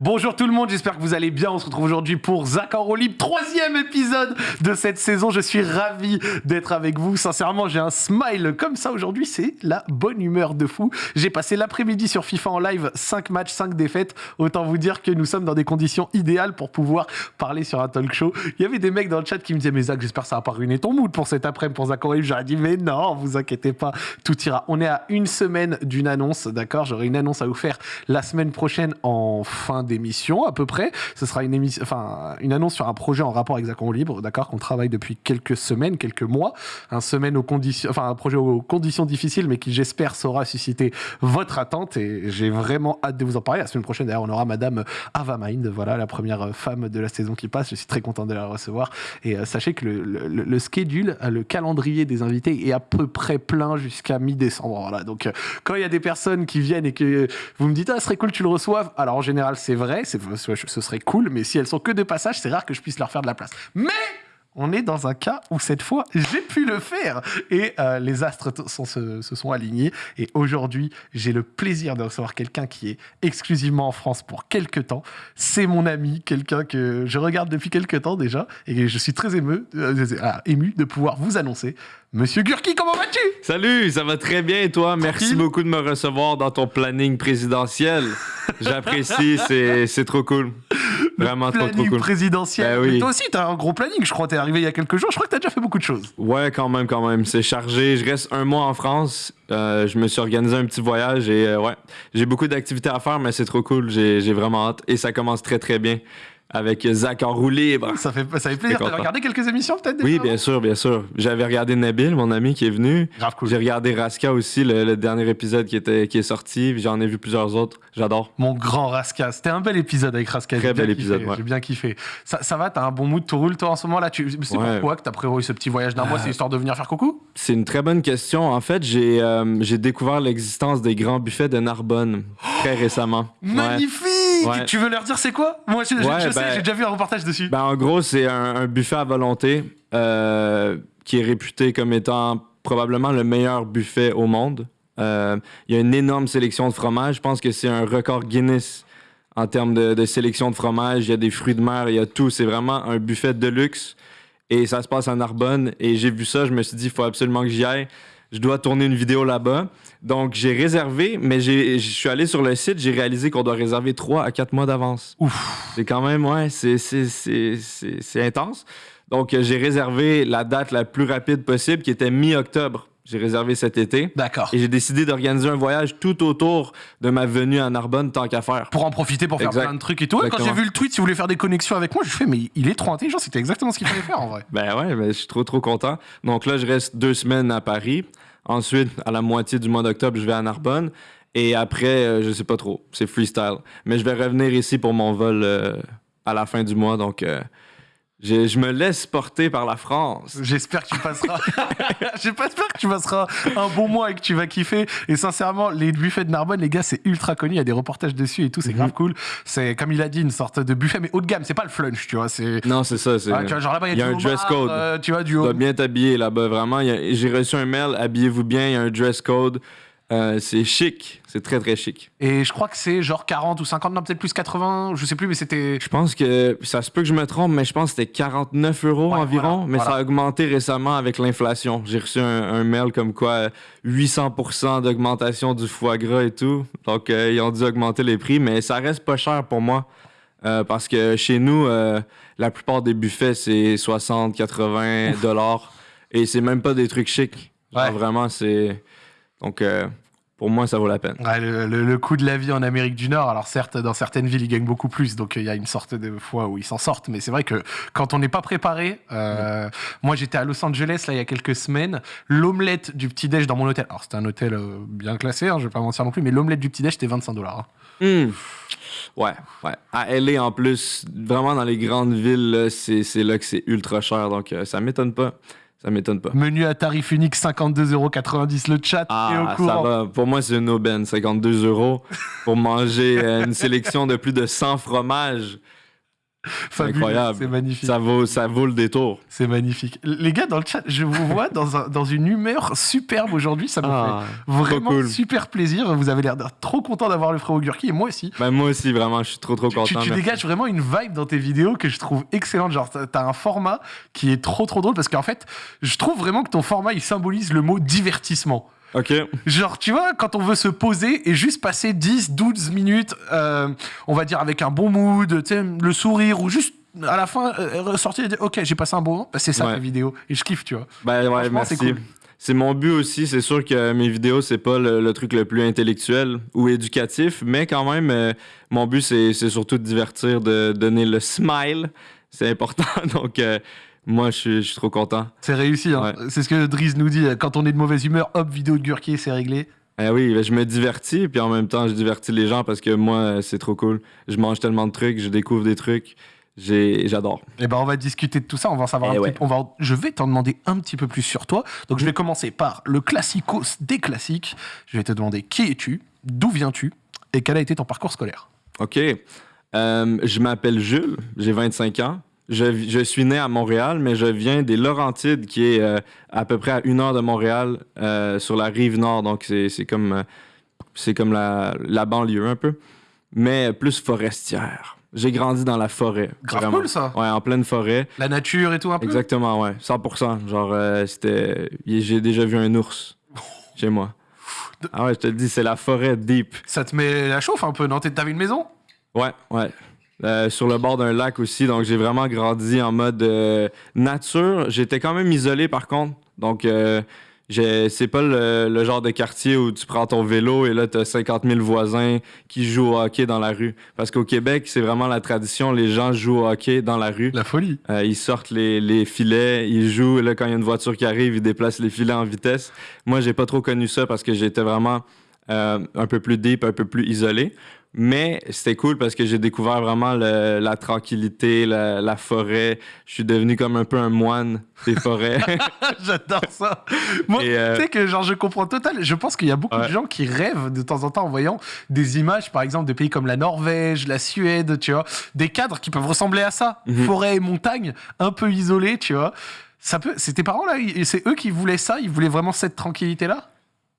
Bonjour tout le monde, j'espère que vous allez bien. On se retrouve aujourd'hui pour Zach en libre, troisième épisode de cette saison. Je suis ravi d'être avec vous. Sincèrement, j'ai un smile comme ça aujourd'hui. C'est la bonne humeur de fou. J'ai passé l'après-midi sur FIFA en live, 5 matchs, 5 défaites. Autant vous dire que nous sommes dans des conditions idéales pour pouvoir parler sur un talk show. Il y avait des mecs dans le chat qui me disaient, mais Zach, j'espère que ça va pas ruiner ton mood pour cet après-midi pour Zach en libre. J'aurais dit, mais non, vous inquiétez pas, tout ira. On est à une semaine d'une annonce, d'accord? J'aurai une annonce à vous faire la semaine prochaine en fin d'émission à peu près. Ce sera une annonce sur un projet en rapport avec Zacon Libre, d'accord, qu'on travaille depuis quelques semaines, quelques mois, un projet aux conditions difficiles, mais qui j'espère saura susciter votre attente et j'ai vraiment hâte de vous en parler. La semaine prochaine d'ailleurs, on aura Madame Ava Mind, voilà la première femme de la saison qui passe. Je suis très content de la recevoir et euh, sachez que le, le, le, schedule, le calendrier des invités est à peu près plein jusqu'à mi-décembre. Voilà, donc euh, quand il y a des personnes qui viennent et que vous me dites ah, ce serait cool tu le reçoives, alors en général c'est vrai, ce serait cool, mais si elles sont que de passage, c'est rare que je puisse leur faire de la place. Mais on est dans un cas où cette fois, j'ai pu le faire. Et euh, les astres se, sont alignés. Et aujourd'hui, j'ai le plaisir de recevoir quelqu'un qui est exclusivement en France pour quelques temps. C'est mon ami, quelqu'un que je regarde depuis quelques temps déjà. Et je suis très ému, euh, ému de pouvoir vous annoncer. Monsieur Gurki, comment vas-tu? Salut, ça va très bien et toi? Merci beaucoup de me recevoir dans ton planning présidentiel. J'apprécie, c'est trop cool. Vraiment trop, trop cool. présidentiel. Ben oui. toi aussi, t'as un gros planning. Je crois que t'es arrivé il y a quelques jours. Je crois que t'as déjà fait beaucoup de choses. Ouais, quand même, quand même. C'est chargé. Je reste un mois en France. Euh, je me suis organisé un petit voyage et euh, ouais, j'ai beaucoup d'activités à faire, mais c'est trop cool. J'ai vraiment hâte et ça commence très très bien avec Zach en roue libre. Ça fait, ça fait plaisir. T'as regardé quelques émissions peut-être Oui, bien sûr, bien sûr. J'avais regardé Nabil, mon ami qui est venu. Cool. J'ai regardé Raska aussi, le, dernier épisode qui, était, qui est sorti. J'en ai vu plusieurs autres. J'adore. Mon grand Raska. C'était un bel épisode avec Raska. Très bel épisode, J'ai bien kiffé. Ça, ça va, t'as un bon mood, tout roule toi en ce moment là? Tu... C'est pourquoi que t'as prévu ce petit voyage d'un mois C'est histoire de venir faire coucou? C'est une très bonne question. En fait, j'ai euh, découvert l'existence des grands buffets de Narbonne très récemment. Magnifique tu veux leur dire c'est quoi? Moi, je, sais, ben, j'ai déjà vu un reportage dessus. Ben, en gros, c'est un, buffet à volonté euh, qui est réputé comme étant probablement le meilleur buffet au monde. Euh, il y a une énorme sélection de fromages. Je pense que c'est un record Guinness en termes de, sélection de fromages. Il y a des fruits de mer, il y a tout. C'est vraiment un buffet de luxe. Et ça se passe à Narbonne. Et j'ai vu ça, je me suis dit, il faut absolument que j'y aille je dois tourner une vidéo là-bas. Donc, j'ai réservé, mais je suis allé sur le site, j'ai réalisé qu'on doit réserver 3 à 4 mois d'avance. Ouf! C'est quand même, ouais, c'est intense. Donc, j'ai réservé la date la plus rapide possible, qui était mi-octobre. J'ai réservé cet été. D'accord. Et j'ai décidé d'organiser un voyage tout autour de ma venue à Narbonne, tant qu'à faire. Pour en profiter pour faire plein de trucs et tout. quand j'ai vu le tweet, si vous voulez faire des connexions avec moi, je fais, mais il est trop intelligent, c'était exactement ce qu'il fallait faire en vrai. Ben ouais, ben, je suis trop, trop content. Donc là, je reste deux semaines à Paris. Ensuite, à la moitié du mois d'octobre, je vais à Narbonne. Et après, euh, je sais pas trop. C'est freestyle. Mais je vais revenir ici pour mon vol euh, à la fin du mois. Donc, je, me laisse porter par la France. J'espère que tu passeras. J'espère que tu passeras un bon mois et que tu vas kiffer. Et sincèrement, les buffets de Narbonne, les gars, c'est ultra connu. Il y a des reportages dessus et tout. C'est mhm. grave cool. C'est comme il a dit, une sorte de buffet, mais haut de gamme. C'est pas le flunch, tu vois. Non, c'est ça. Ah, genre là-bas, il y a, un dress code. Euh, tu vois, du haut. Tu dois bien t'habiller là-bas. Vraiment, j'ai reçu un mail. Habillez-vous bien. Il y a un dress code. Euh, c'est chic, c'est très très chic. Et je crois que c'est genre 40 ou 50, non peut-être plus 80, je sais plus, mais c'était. Je pense que ça se peut que je me trompe, mais je pense que c'était 49 euros environ, mais ça a augmenté récemment avec l'inflation. J'ai reçu un, mail comme quoi 800% d'augmentation du foie gras et tout, donc euh, ils ont dû augmenter les prix, mais ça reste pas cher pour moi. Euh, parce que chez nous, la plupart des buffets, c'est 60, 80 dollars. Et c'est même pas des trucs chics. vraiment, c'est. Donc, euh, pour moi, ça vaut la peine. le, coût de la vie en Amérique du Nord, alors certes, dans certaines villes, ils gagnent beaucoup plus, donc il y a une sorte de fois où ils s'en sortent, mais c'est vrai que quand on n'est pas préparé, euh, moi j'étais à Los Angeles là il y a quelques semaines, l'omelette du petit-déj dans mon hôtel, alors c'était un hôtel euh, bien classé, hein, je vais pas mentir non plus, mais l'omelette du petit-déj c'était 25 dollars. Hein. Hmm. Ouais, ouais. À LA en plus, vraiment dans les grandes villes, c'est là que c'est ultra cher, donc ça m'étonne pas. Ça m'étonne pas. Menu à tarif unique, 52,90€ le chat ah, au Ça va. Pour moi, c'est une aubaine, 52 euros pour manger euh, une sélection de plus de 100 fromages. Fabuleux, incroyable. C'est magnifique. Ça vaut, ça vaut le détour. C'est magnifique. Les gars, dans le chat, je vous vois dans, un- dans une humeur superbe aujourd'hui. Ça me Ah, fait vraiment cool. super plaisir. Vous avez l'air d'être trop content d'avoir le frérot Gurki et moi aussi. Ben, moi aussi, vraiment, je suis trop, trop content. tu- tu dégages vraiment une vibe dans tes vidéos que je trouve excellente. Genre, t'as un format qui est trop trop drôle parce qu'en fait, je trouve vraiment que ton format il symbolise le mot divertissement. OK. Genre, tu vois, quand on veut se poser et juste passer 10, 12 minutes, euh, on va dire avec un bon mood, tu sais, le sourire ou juste à la fin euh, ressortir et dire Ok, j'ai passé un bon moment, bah, c'est ça Ouais. ta vidéo. Et je kiffe, tu vois. Ben ouais, merci. c'est cool. Mon but aussi. C'est sûr que mes vidéos, c'est pas le, le truc le plus intellectuel ou éducatif, mais quand même, euh, mon but, c'est c'est surtout de divertir, de donner le smile. C'est important. Donc, euh, moi, je suis, je suis trop content. C'est réussi. Hein. Ouais. C'est ce que Driz nous dit. Quand on est de mauvaise humeur, hop, vidéo de Gurki, c'est réglé. Eh oui, ben, je me divertis, puis en même temps, je divertis les gens parce que moi, euh, c'est trop cool. Je mange tellement de trucs, je découvre des trucs. J'adore. Et ben, on va discuter de tout ça. On va en savoir Eh un ouais. petit peu. On va, je vais t'en demander un petit peu plus sur toi. Donc, je vais commencer par le classicos des classiques. Je vais te demander qui es-tu, d'où viens-tu et quel a été ton parcours scolaire? OK. Euh, je m'appelle Jules, j'ai 25 ans. Je, suis né à Montréal, mais je viens des Laurentides, qui est euh, à peu près à une heure de Montréal, euh, sur la rive nord. Donc, c'est comme, euh, c'est comme la, la banlieue un peu, mais plus forestière. J'ai grandi dans la forêt. Grave cool, ça. Ouais, en pleine forêt. La nature et tout un peu? Exactement, ouais. 100%. Genre, c'était... J'ai déjà vu un ours chez moi. Ah ouais, je te le dis, c'est la forêt deep. Ça te met la chauffe un peu, non? T'avais une maison? Ouais, ouais. Euh, sur le bord d'un lac aussi, donc j'ai vraiment grandi en mode euh, nature. J'étais quand même isolé par contre, donc euh, c'est pas le, le genre de quartier où tu prends ton vélo et là t'as 50 000 voisins qui jouent au hockey dans la rue. Parce qu'au Québec, c'est vraiment la tradition, les gens jouent au hockey dans la rue. La folie. Euh, ils sortent les, les filets, ils jouent. Et là, quand il y a une voiture qui arrive, ils déplacent les filets en vitesse. Moi, j'ai pas trop connu ça parce que j'étais vraiment euh, un peu plus deep, un peu plus isolé. Mais c'était cool parce que j'ai découvert vraiment le- la tranquillité, la, la forêt. Je suis devenu comme un peu un moine des forêts. J'adore ça. Moi, euh, tu sais que genre je comprends total. Je pense qu'il y a beaucoup de gens qui rêvent de temps en temps en voyant des images, par exemple, de pays comme la Norvège, la Suède, tu vois, des cadres qui peuvent ressembler à ça, Mhm. forêt et montagne, un peu isolés, tu vois. Ça peut. C'est tes parents là, c'est eux qui voulaient ça, ils voulaient vraiment cette tranquillité là.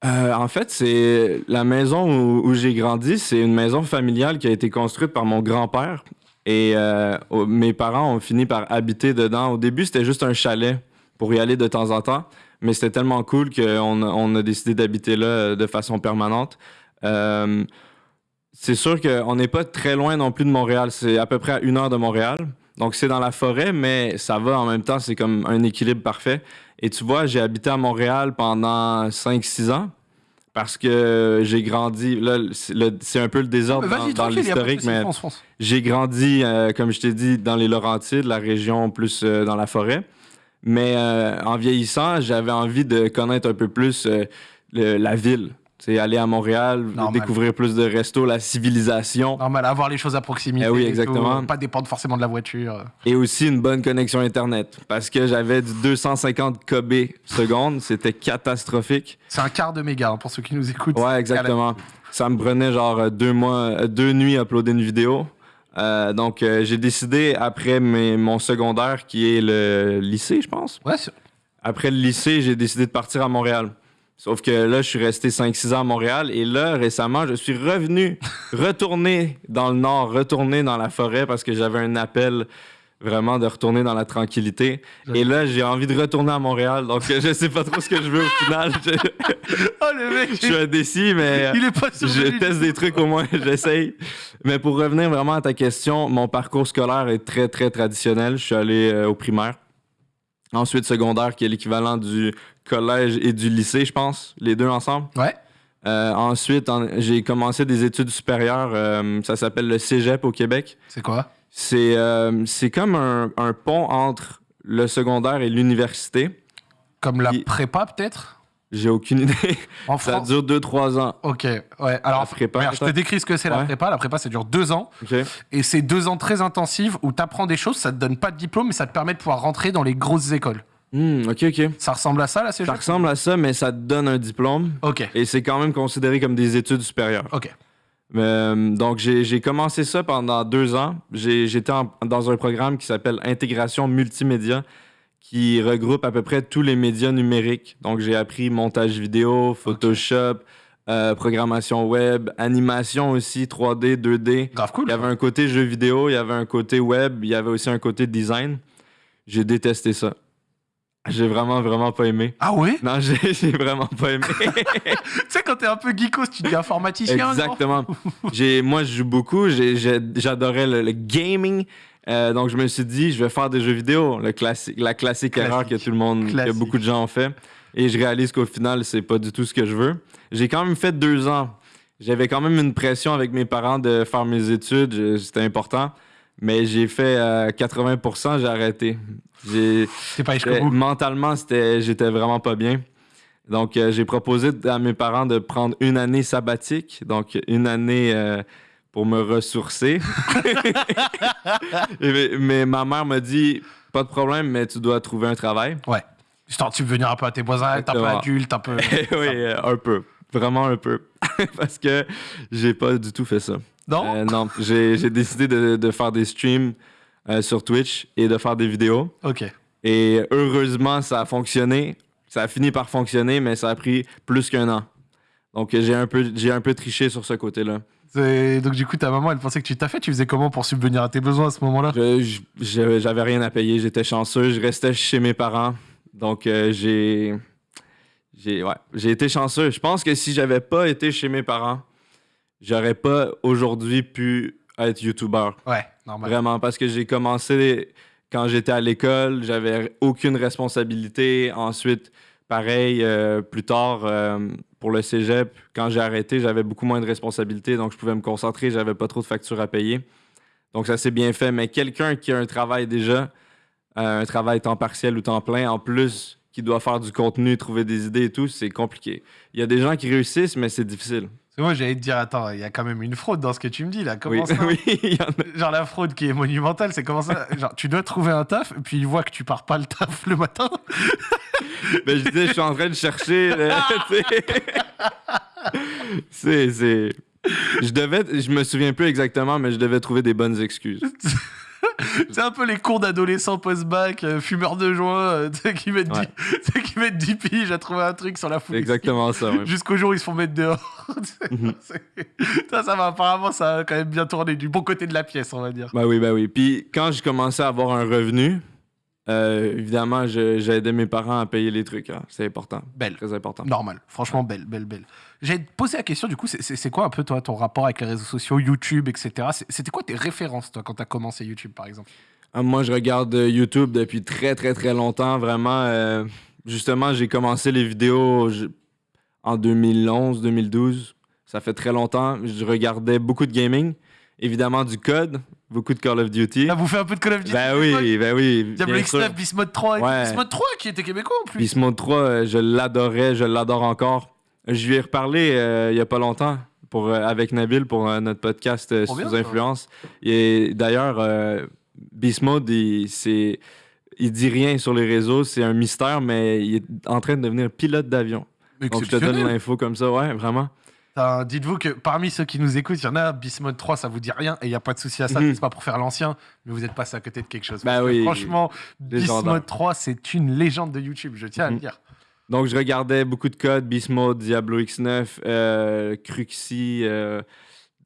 Euh, en fait, c'est la maison où, j'ai grandi, c'est une maison familiale qui a été construite par mon grand-père. Et euh, mes parents ont fini par habiter dedans. Au début, c'était juste un chalet pour y aller de temps en temps. Mais c'était tellement cool qu'on a, décidé d'habiter là euh, de façon permanente. C'est sûr qu'on n'est pas très loin non plus de Montréal. C'est à peu près à une heure de Montréal. Donc, c'est dans la forêt, mais ça va en même temps. C'est comme un équilibre parfait. Et tu vois, j'ai habité à Montréal pendant 5-6 ans parce que j'ai grandi. Là, c'est un peu le désordre dans, l'historique, mais j'ai grandi, euh, comme je t'ai dit, dans les Laurentides, la région plus euh, dans la forêt. Mais euh, en vieillissant, j'avais envie de connaître un peu plus le- la ville. C'est aller à Montréal, Normal. découvrir plus de restos, la civilisation Normal, avoir les choses à proximité. Eh oui, et tout, exactement. pas dépendre forcément de la voiture. et aussi une bonne connexion Internet. Parce que j'avais du 250 kb secondes, c'était catastrophique. C'est un quart de méga hein, pour ceux qui nous écoutent. Ouais, exactement. Ça me prenait genre euh, deux mois, euh, deux nuits à uploader une vidéo. Euh, donc, euh, j'ai décidé, après mes- mon secondaire, qui est le lycée, je pense. Ouais, Après le lycée, j'ai décidé de partir à Montréal. Sauf que là, je suis resté 5-6 ans à Montréal. Et là, récemment, je suis revenu, retourné dans le nord, retourné dans la forêt parce que j'avais un appel vraiment de retourner dans la tranquillité. Et là, j'ai envie de retourner à Montréal. Donc, je sais pas trop ce que je veux au final. Je, Oh le mec, je suis indécis, mais... il est pas sûr. Je teste des trucs au moins, j'essaye. Mais pour revenir vraiment à ta question, mon parcours scolaire est très, très traditionnel. Je suis allé euh, au primaire. Ensuite, secondaire, qui est l'équivalent du collège et du lycée, je pense, les deux ensemble. Ouais. Euh, ensuite, en- j'ai commencé des études supérieures. euh, ça s'appelle le cégep au Québec. C'est quoi? C'est euh, c'est comme un, un pont entre le secondaire et l'université. Comme la Il- prépa peut-être? J'ai aucune idée. En ça France. dure 2-3 ans. Ok, ouais. Alors, La prépa, regarde, je te décris ce que c'est la prépa. La prépa, ça dure deux ans. OK. Et c'est deux ans très intensifs où tu apprends des choses, ça te donne pas de diplôme, mais ça te permet de pouvoir rentrer dans les grosses écoles. Hmm, OK, OK. Ça ressemble à ça, là, c'est Ça ressemble à ça, mais ça te donne un diplôme. Ok, Et c'est quand même considéré comme des études supérieures. ok. Euh, donc, j'ai commencé ça pendant deux ans. J'étais dans un programme qui s'appelle Intégration Multimédia, qui regroupe à peu près tous les médias numériques. Donc, j'ai appris montage vidéo, Photoshop, euh, programmation web, animation aussi, 3D, 2D. Grave cool. Il y avait un côté jeu vidéo, il y avait un côté web, il y avait aussi un côté design. J'ai détesté ça. J'ai vraiment, vraiment pas aimé. Ah ouais? Non, j'ai vraiment pas aimé. Tu sais, quand t'es un peu geekos, tu dis informaticien. Exactement. J'ai, moi, je joue beaucoup. J'adorais le, le gaming. Euh, donc, je me suis dit, je vais faire des jeux vidéo. Le classique, la classique, Classique. erreur que tout le monde, Classique. que beaucoup de gens ont fait. Et je réalise qu'au final, c'est pas du tout ce que je veux. J'ai quand même fait deux ans. J'avais quand même une pression avec mes parents de faire mes études. C'était important. Mais j'ai fait euh, 80%, j'ai arrêté. J'ai, C'est pas euh, mentalement, c'était, j'étais vraiment pas bien. Donc, euh, j'ai proposé à mes parents de prendre une année sabbatique, donc une année euh, pour me ressourcer. Mais, mais ma mère m'a dit pas de problème, mais tu dois trouver un travail. Ouais. Histoire, tu veux venir un peu à tes voisins, un peu adulte, un peu. oui, euh, un peu. Vraiment un peu. Parce que j'ai pas du tout fait ça. Non? Euh, non, j'ai décidé de, de faire des streams euh, sur Twitch et de faire des vidéos. Ok. Et heureusement, ça a fonctionné. Ça a fini par fonctionner, mais ça a pris plus qu'un an. Donc j'ai un peu, j'ai un peu triché sur ce côté-là. Donc, du coup, ta maman, elle pensait que tu t'as fait. Tu faisais comment pour subvenir à tes besoins à ce moment-là? J'avais rien à payer, j'étais chanceux, je restais chez mes parents. Donc euh, j'ai, j'ai, ouais, j'ai été chanceux. Je pense que si j'avais pas été chez mes parents, j'aurais pas aujourd'hui pu être youtubeur. Ouais, normal. Vraiment, parce que j'ai commencé quand j'étais à l'école, j'avais aucune responsabilité. Ensuite, pareil, euh, plus tard, euh, pour le cégep, quand j'ai arrêté, j'avais beaucoup moins de responsabilités, donc je pouvais me concentrer, j'avais pas trop de factures à payer. Donc ça s'est bien fait. Mais quelqu'un qui a un travail déjà, euh, un travail temps partiel ou temps plein, en plus, qui doit faire du contenu, trouver des idées et tout, c'est compliqué. Il y a des gens qui réussissent, mais c'est difficile. Moi, j'allais te dire, attends, il y a quand même une fraude dans ce que tu me dis là. Comment Oui, ça oui, il y en a. Genre la fraude qui est monumentale, c'est comment ça Genre tu dois trouver un taf, et puis il voit que tu pars pas le taf le matin. Ben, je disais, je suis en train de chercher. là, c'est. Je devais. Je me souviens plus exactement, mais je devais trouver des bonnes excuses. c'est un peu les cours d'adolescents post-bac, euh, fumeurs de joint, euh, qui mettent Ouais. 10 tu sais, qui mettent 10 piges à trouver un truc sur la foule. exactement ça. ouais. Jusqu'au jour où ils se font mettre dehors. Mhm. Ça, ça va apparemment, ça a quand même bien tourné du bon côté de la pièce, on va dire. Ben oui, ben oui. Puis quand j'ai commencé à avoir un revenu, euh, évidemment, j'ai aidé mes parents à payer les trucs. hein. C'est important. Belle. Très important. Normal, franchement belle, belle, belle. J'ai posé la question, du coup, c'est- quoi un peu toi ton rapport avec les réseaux sociaux, YouTube, etc. C'était quoi tes références, toi, quand t'as commencé YouTube, par exemple? Ah, moi, je regarde euh, YouTube depuis très, très, très longtemps. Vraiment, euh, justement, j'ai commencé les vidéos je- en 2011, 2012. Ça fait très longtemps. Je regardais beaucoup de gaming. Évidemment, du code. Beaucoup de Call of Duty. Là, vous faites un peu de Call of Duty Ben oui, ben oui. Diablo bien X9, sûr. Beast Mode 3, et Ouais. Beast Mode 3 qui était québécois en plus. Beast Mode 3, euh, je l'adorais, je l'adore encore. Je lui ai reparlé euh, il y a pas longtemps pour, euh, avec Nabil pour euh, notre podcast bien, Sous ça. Influence. Et d'ailleurs, euh, Beast Mode, il, c'est- il dit rien sur les réseaux, c'est un mystère, mais il est en train de devenir pilote d'avion. Donc je te donne l'info comme ça, ouais, vraiment. Dites-vous que parmi ceux qui nous écoutent, il y en a, Beast Mode 3, ça vous dit rien, et il n'y a pas de souci à ça, Mhm. c'est pas pour faire l'ancien, mais vous êtes passé à côté de quelque chose. Bah que oui, Franchement, Beast légendaire. Mode 3, c'est une légende de YouTube, je tiens à le Mhm. dire. Donc je regardais beaucoup de codes, Beast Mode, Diablo X9, euh, Cruxy, euh,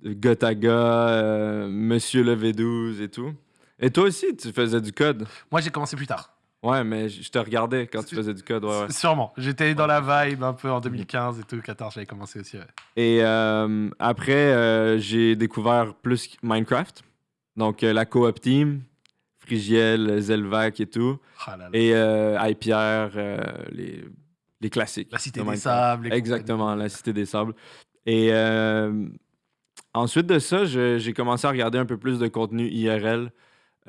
Gotaga, euh, Monsieur le V12 et tout. Et toi aussi, tu faisais du code? Moi, j'ai commencé plus tard. Ouais, mais je te regardais quand tu faisais du code, ouais, ouais. Sûrement. J'étais dans la vibe un peu en 2015 et tout, 14, j'avais commencé aussi. ouais. Et euh, après, euh, j'ai découvert plus Minecraft. Donc, euh, la Co-op Team, Frigiel, Zelvac et tout. Là là. Et euh, les, les classiques. La Cité de des. Sables. Exactement, la Cité des Sables. Et ensuite de ça, j'ai commencé à regarder un peu plus de contenu IRL,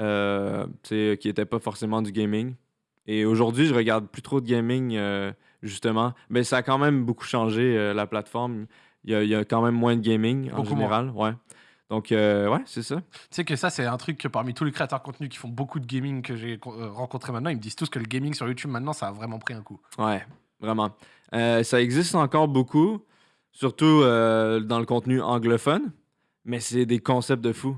euh, qui n'était pas forcément du gaming. Et aujourd'hui, je regarde plus trop de gaming, euh, justement. Mais ça a quand même beaucoup changé, euh, la plateforme. Il y, a, il y a quand même moins de gaming en moins. général. Ouais. Donc, euh, ouais, c'est ça. Tu sais que ça, c'est un truc que parmi tous les créateurs de contenu qui font beaucoup de gaming que j'ai euh, rencontrés maintenant, ils me disent tous que le gaming sur YouTube maintenant, ça a vraiment pris un coup. Ouais, vraiment. Euh, ça existe encore beaucoup, surtout euh, dans le contenu anglophone. mais c'est des concepts de fou.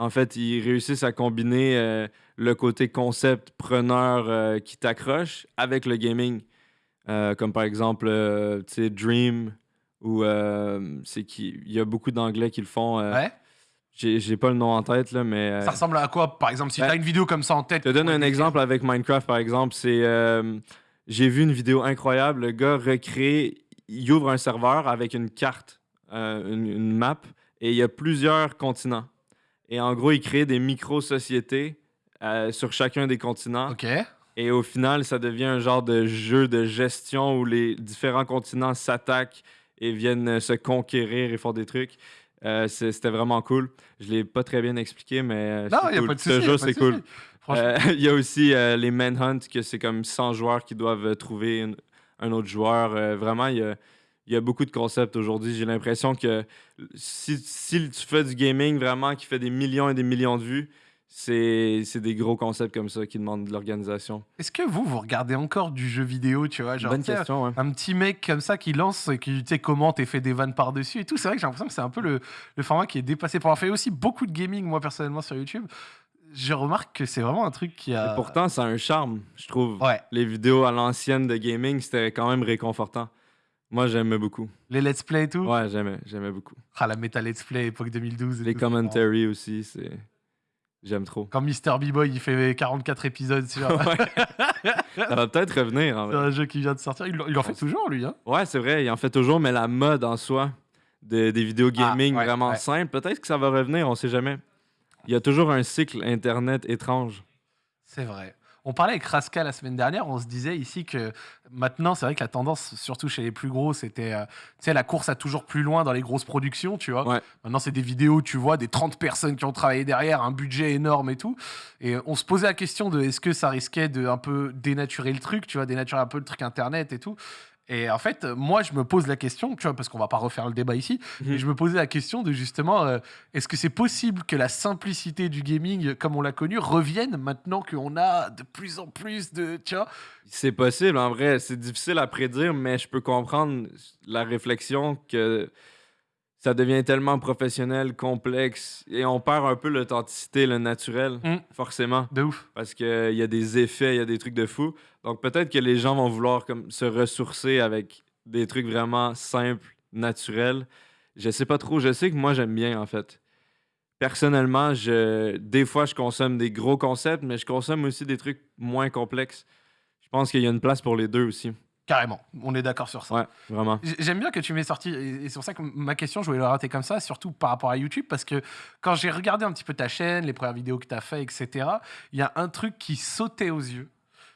En fait, ils réussissent à combiner euh, le côté concept preneur euh, qui t'accroche avec le gaming. Euh, comme par exemple, tu sais, Dream, ou c'est qui. Il y a beaucoup d'anglais qui le font. Ouais. J'ai pas le nom en tête, là, mais. Ça ressemble à quoi, par exemple, si ben, t'as une vidéo comme ça en tête je te donne un exemple avec Minecraft, par exemple. C'est. J'ai vu une vidéo incroyable. Le gars recrée. Il ouvre un serveur avec une carte, une, une map, et il y a plusieurs continents. Et en gros, il crée des micro-sociétés euh, sur chacun des continents. Ok. Et au final, ça devient un genre de jeu de gestion où les différents continents s'attaquent et viennent se conquérir et font des trucs. Euh, C'était vraiment cool. Je l'ai pas très bien expliqué, mais Non, a pas de Ce jeu, c'est cool. Euh, Il y a aussi les Manhunt, que c'est comme 100 joueurs qui doivent trouver une- un autre joueur. Vraiment, il y a, il y a beaucoup de concepts aujourd'hui. J'ai l'impression que si, si tu fais du gaming vraiment qui fait des millions et des millions de vues, c'est c'est des gros concepts comme ça qui demandent de l'organisation. Est-ce que vous, vous regardez encore du jeu vidéo, tu vois genre, Bonne tu sais, question, ouais. Un petit mec comme ça qui lance et qui tu sais, commente et fait des vannes par-dessus et tout. C'est vrai que j'ai l'impression que c'est un peu le, le format qui est dépassé. Pour avoir fait aussi beaucoup de gaming, moi, personnellement, sur YouTube, je remarque que c'est vraiment un truc qui a. Et pourtant, ça a un charme, je trouve. Ouais. Les vidéos à l'ancienne de gaming, c'était quand même réconfortant. Moi, j'aimais beaucoup. Les let's play et tout? Ouais, j'aimais, j'aimais beaucoup. Ah, la méta let's play époque 2012. et Les tout, commentaries aussi, c'est... J'aime trop. Quand Mr. B-Boy il fait 44 épisodes sur, Ouais. ça va peut-être revenir, en sur vrai. un jeu qui vient de sortir, il, il en fait toujours lui. Hein? Ouais, c'est vrai, il en fait toujours, mais la mode en soi de- des vidéos gaming Ah, ouais, vraiment ouais. simples, peut-être que ça va revenir, on sait jamais. Il y a toujours un cycle Internet étrange. C'est vrai. On parlait avec Raska la semaine dernière, on se disait ici que maintenant, c'est vrai que la tendance, surtout chez les plus gros, c'était euh, sais, la course à toujours plus loin dans les grosses productions, tu vois. Ouais. Maintenant, c'est des vidéos, tu vois, des 30 personnes qui ont travaillé derrière, un budget énorme et tout. Et on se posait la question de est-ce que ça risquait de un peu dénaturer le truc, tu vois, dénaturer un peu le truc internet et tout. Et en fait, euh, moi, je me pose la question, tu vois, parce qu'on va pas refaire le débat ici, Mhm. mais je me posais la question de justement, euh, est-ce que c'est possible que la simplicité du gaming, comme on l'a connu, revienne maintenant qu'on a de plus en plus de, tu vois? C'est possible, en vrai. C'est difficile à prédire, mais je peux comprendre la réflexion que ça devient tellement professionnel, complexe, et on perd un peu l'authenticité, le naturel, Mm. forcément, De ouf. parce qu'il y a des effets, il y a des trucs de fou. Donc peut-être que les gens vont vouloir comme, se ressourcer avec des trucs vraiment simples, naturels. Je sais pas trop. Je sais que moi, j'aime bien, en fait. Personnellement, je, des fois, je consomme des gros concepts, mais je consomme aussi des trucs moins complexes. Je pense qu'il y a une place pour les deux aussi. Carrément, on est d'accord sur ça. Ouais, vraiment. J'aime bien que tu m'aies sorti, et et c'est pour ça que ma question, je voulais la rater comme ça, surtout par rapport à YouTube, parce que quand j'ai regardé un petit peu ta chaîne, les premières vidéos que tu as fait, etc., il y a un truc qui sautait aux yeux,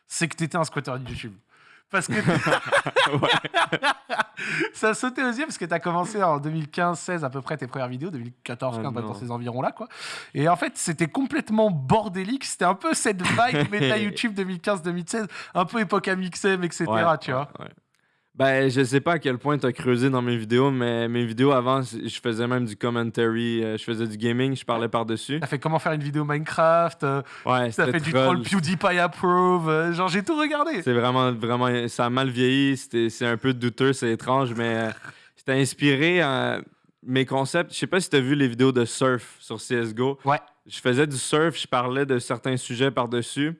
c'est que tu étais un squatter de YouTube. Parce que ça sautait aux yeux parce que tu as commencé en 2015-16 à peu près tes premières vidéos, 2014-15 Ah dans ces environs-là quoi. Et en fait c'était complètement bordélique, c'était un peu cette vibe méta YouTube 2015-2016, un peu époque Amixem, etc. Ouais, tu ouais, vois. ouais. Ben, je sais pas à quel point tu as creusé dans mes vidéos, mais mes vidéos avant, je faisais même du commentary, euh, je faisais du gaming, je parlais par-dessus. T'as fait comment faire une vidéo Minecraft, euh, Ouais, t'as fait du troll. PewDiePie approve, euh, genre j'ai tout regardé. C'est vraiment, vraiment, ça a mal vieilli, c'était- c'est un peu douteux, c'est étrange, mais c'était inspiré à mes concepts. Je sais pas si tu as vu les vidéos de surf sur CSGO. Ouais. Je faisais du surf, je parlais de certains sujets par-dessus.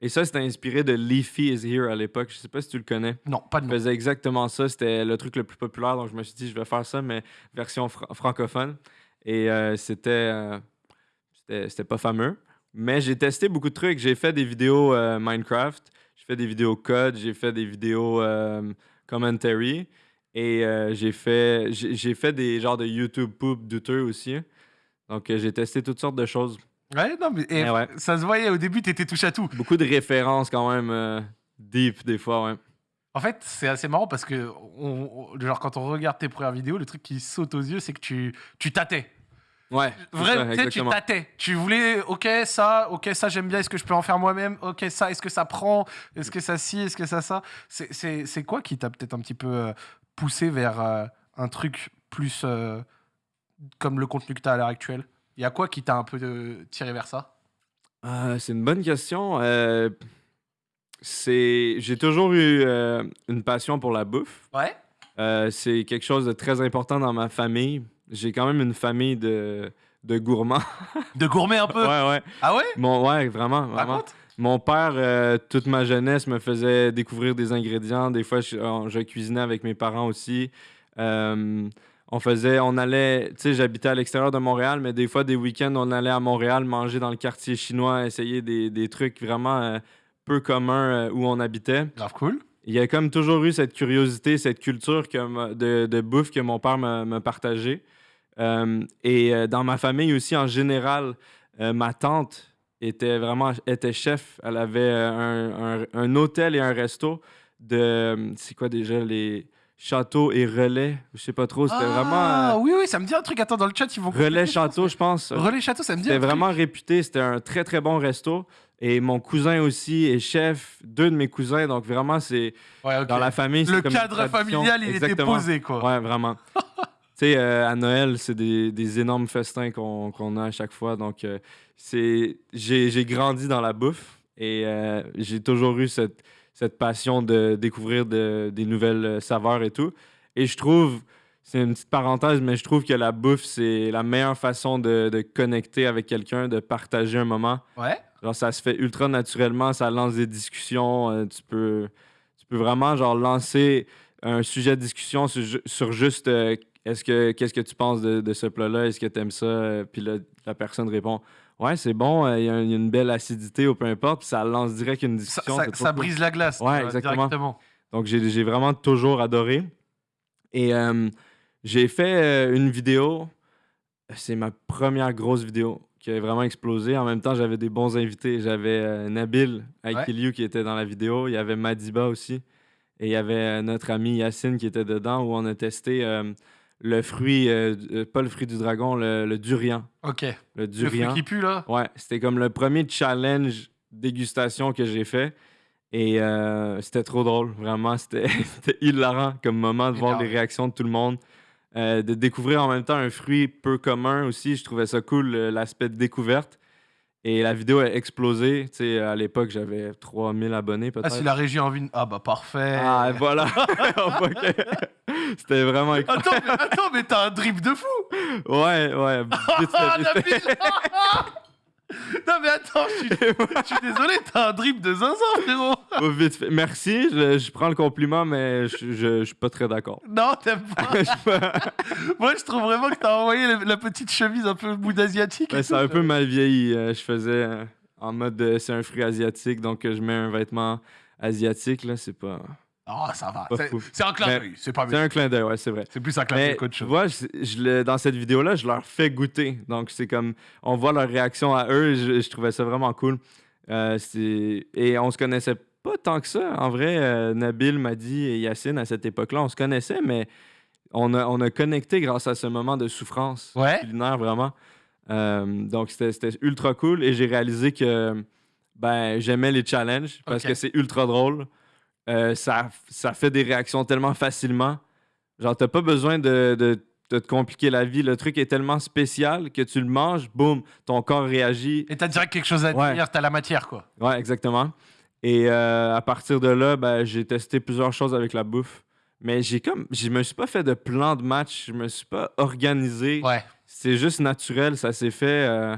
Et ça, c'était inspiré de Leafy is Here à l'époque. Je sais pas si tu le connais. Non, pas de Je nom. faisais exactement ça. C'était le truc le plus populaire. Donc, je me suis dit, je vais faire ça, mais version fra- francophone. Et euh, c'était, euh, c'était. C'était pas fameux. Mais j'ai testé beaucoup de trucs. J'ai fait des vidéos euh, Minecraft. J'ai fait des vidéos code. J'ai fait des vidéos commentary. Et j'ai fait, j'ai fait des genres de YouTube poop douteux aussi. Donc, j'ai testé toutes sortes de choses. Ouais, non, mais ouais. ça se voyait au début, t'étais touche à tout. Beaucoup de références quand même euh, deep des fois, ouais. En fait, c'est assez marrant parce que, on, on- genre, quand on regarde tes premières vidéos, le truc qui saute aux yeux, c'est que tu, tu tâtais. Ouais, c'est ça, Vraiment, tu tâtais. Tu voulais, ok, ça, ok, ça, j'aime bien, est-ce que je peux en faire moi-même? Ok, ça, est-ce que ça prend? Est-ce que ça si Est-ce que ça ça? C'est- quoi qui t'a peut-être un petit peu euh, poussé vers euh, un truc plus euh, comme le contenu que tu as à l'heure actuelle? Il y a quoi qui t'a un peu euh, tiré vers ça? Euh, c'est une bonne question. Euh, c'est, j'ai toujours eu euh, une passion pour la bouffe. Ouais. C'est quelque chose de très important dans ma famille. j'ai quand même une famille de, de gourmands. De gourmet un peu. ouais, ouais. Ah ouais? Mon, ouais, vraiment, vraiment. Raconte. Mon père, euh, toute ma jeunesse, me faisait découvrir des ingrédients. Des fois, je, cuisinais avec mes parents aussi. Euh, on faisait, on allait, tu sais, j'habitais à l'extérieur de Montréal, mais des fois, des week-ends, on allait à Montréal manger dans le quartier chinois, essayer des, des trucs vraiment euh, peu communs euh, où on habitait. Grave cool. Il y a comme toujours eu cette curiosité, cette culture que de, de bouffe que mon père me, me partageait. Euh, et dans ma famille aussi, en général, ma tante était vraiment était chef. Elle avait un, un- un hôtel et un resto de. C'est quoi déjà les châteaux et relais Je sais pas trop. C'était ah, vraiment. oui, oui, ça me dit un truc. Attends, dans le chat, ils vont. relais château, je pense. Relais château, ça me dit C'était truc. vraiment réputé. C'était un très, très bon resto. Et mon cousin aussi est chef. Deux de mes cousins. Donc vraiment, c'est. Ouais. Dans la famille, c'est Le comme cadre familial, il était Exactement. posé, quoi. Ouais, vraiment. tu sais, euh, à Noël, c'est des, des énormes festins qu'on a à chaque fois. Donc, euh, c'est j'ai j'ai grandi dans la bouffe et euh, j'ai toujours eu cette, cette passion de découvrir de- des nouvelles euh, saveurs et tout. Et je trouve, c'est une petite parenthèse, mais je trouve que la bouffe, c'est la meilleure façon de, de connecter avec quelqu'un, de partager un moment. Ouais. Genre, ça se fait ultra naturellement, ça lance des discussions. euh, tu, peux, tu peux vraiment genre lancer un sujet de discussion sur, ju- sur juste euh, est-ce que qu'est-ce que tu penses de, de ce plat-là, est-ce que tu aimes ça? Puis là, la personne répond Ouais, c'est bon, euh, il y, a y une belle acidité ou peu importe, puis ça lance direct une discussion. ça- cool. brise la glace. Ouais, vois, exactement. Directement. Donc, j'ai vraiment toujours adoré. Et euh, j'ai fait euh, une vidéo. C'est ma première grosse vidéo qui a vraiment explosé. En même temps, j'avais des bons invités. J'avais euh, Nabil Aikiliou qui était dans la vidéo. Il y avait Madiba aussi. Et il y avait euh, notre ami Yacine qui était dedans où on a testé euh, le fruit, euh, euh, pas le fruit du dragon, le, le durian. Ok. Le Le durian. fruit qui pue, là? Ouais, c'était comme le premier challenge dégustation que j'ai fait. Et euh, c'était trop drôle, vraiment. C'était hilarant comme moment de voir les réactions de tout le monde. Euh, de découvrir en même temps un fruit peu commun aussi. Je trouvais ça cool, l'aspect de découverte. Et la vidéo a explosé. Tu sais, à l'époque, j'avais 3000 abonnés Ah, peut-être. si la régie a envie. Ah, bah parfait. Ah, voilà. C'était vraiment... Attends, mais, attends, mais t'as un drip de fou Ouais, ouais. vite fait, vite fait. Nabil Non, mais attends, je suis, je suis désolé, t'as un drip de zinzin, frérot Oh, vite fait. Merci, je, je prends le compliment, mais je, je, je suis pas très d'accord. Non, t'aimes pas Moi, je trouve vraiment que t'as envoyé la, la petite chemise un peu bout asiatique. Ben, ça a un peu mal vieilli. euh, je faisais euh, en mode euh, c'est un fruit asiatique, donc je mets un vêtement asiatique, là, c'est pas. Oh, ça va. C'est- un clin d'œil, c'est pas C'est un clin d'œil, ouais, c'est vrai. C'est plus un clin d'œil qu'autre tu chose. vois, je, dans cette vidéo-là, je leur fais goûter. Donc, c'est comme, on voit leur réaction à eux. et Je, je trouvais ça vraiment cool. Euh, et on se connaissait pas tant que ça. En vrai, euh, Nabil m'a dit et Yacine, à cette époque-là, on se connaissait, mais on a, on a connecté grâce à ce moment de souffrance Ouais. culinaire, vraiment. Euh, donc, c'était ultra cool. Et j'ai réalisé que ben, j'aimais les challenges parce que c'est ultra drôle. Euh, ça, ça fait des réactions tellement facilement. Genre, t'as pas besoin de, de- de te compliquer la vie. Le truc est tellement spécial que tu le manges, boum, ton corps réagit. Et t'as direct quelque chose à Ouais. dire, t'as la matière, quoi. Ouais, exactement. Et euh, à partir de là, ben, j'ai testé plusieurs choses avec la bouffe. Mais j'ai comme. Je me suis pas fait de plan de match. Je me suis pas organisé. Ouais. C'est juste naturel. Ça s'est fait euh,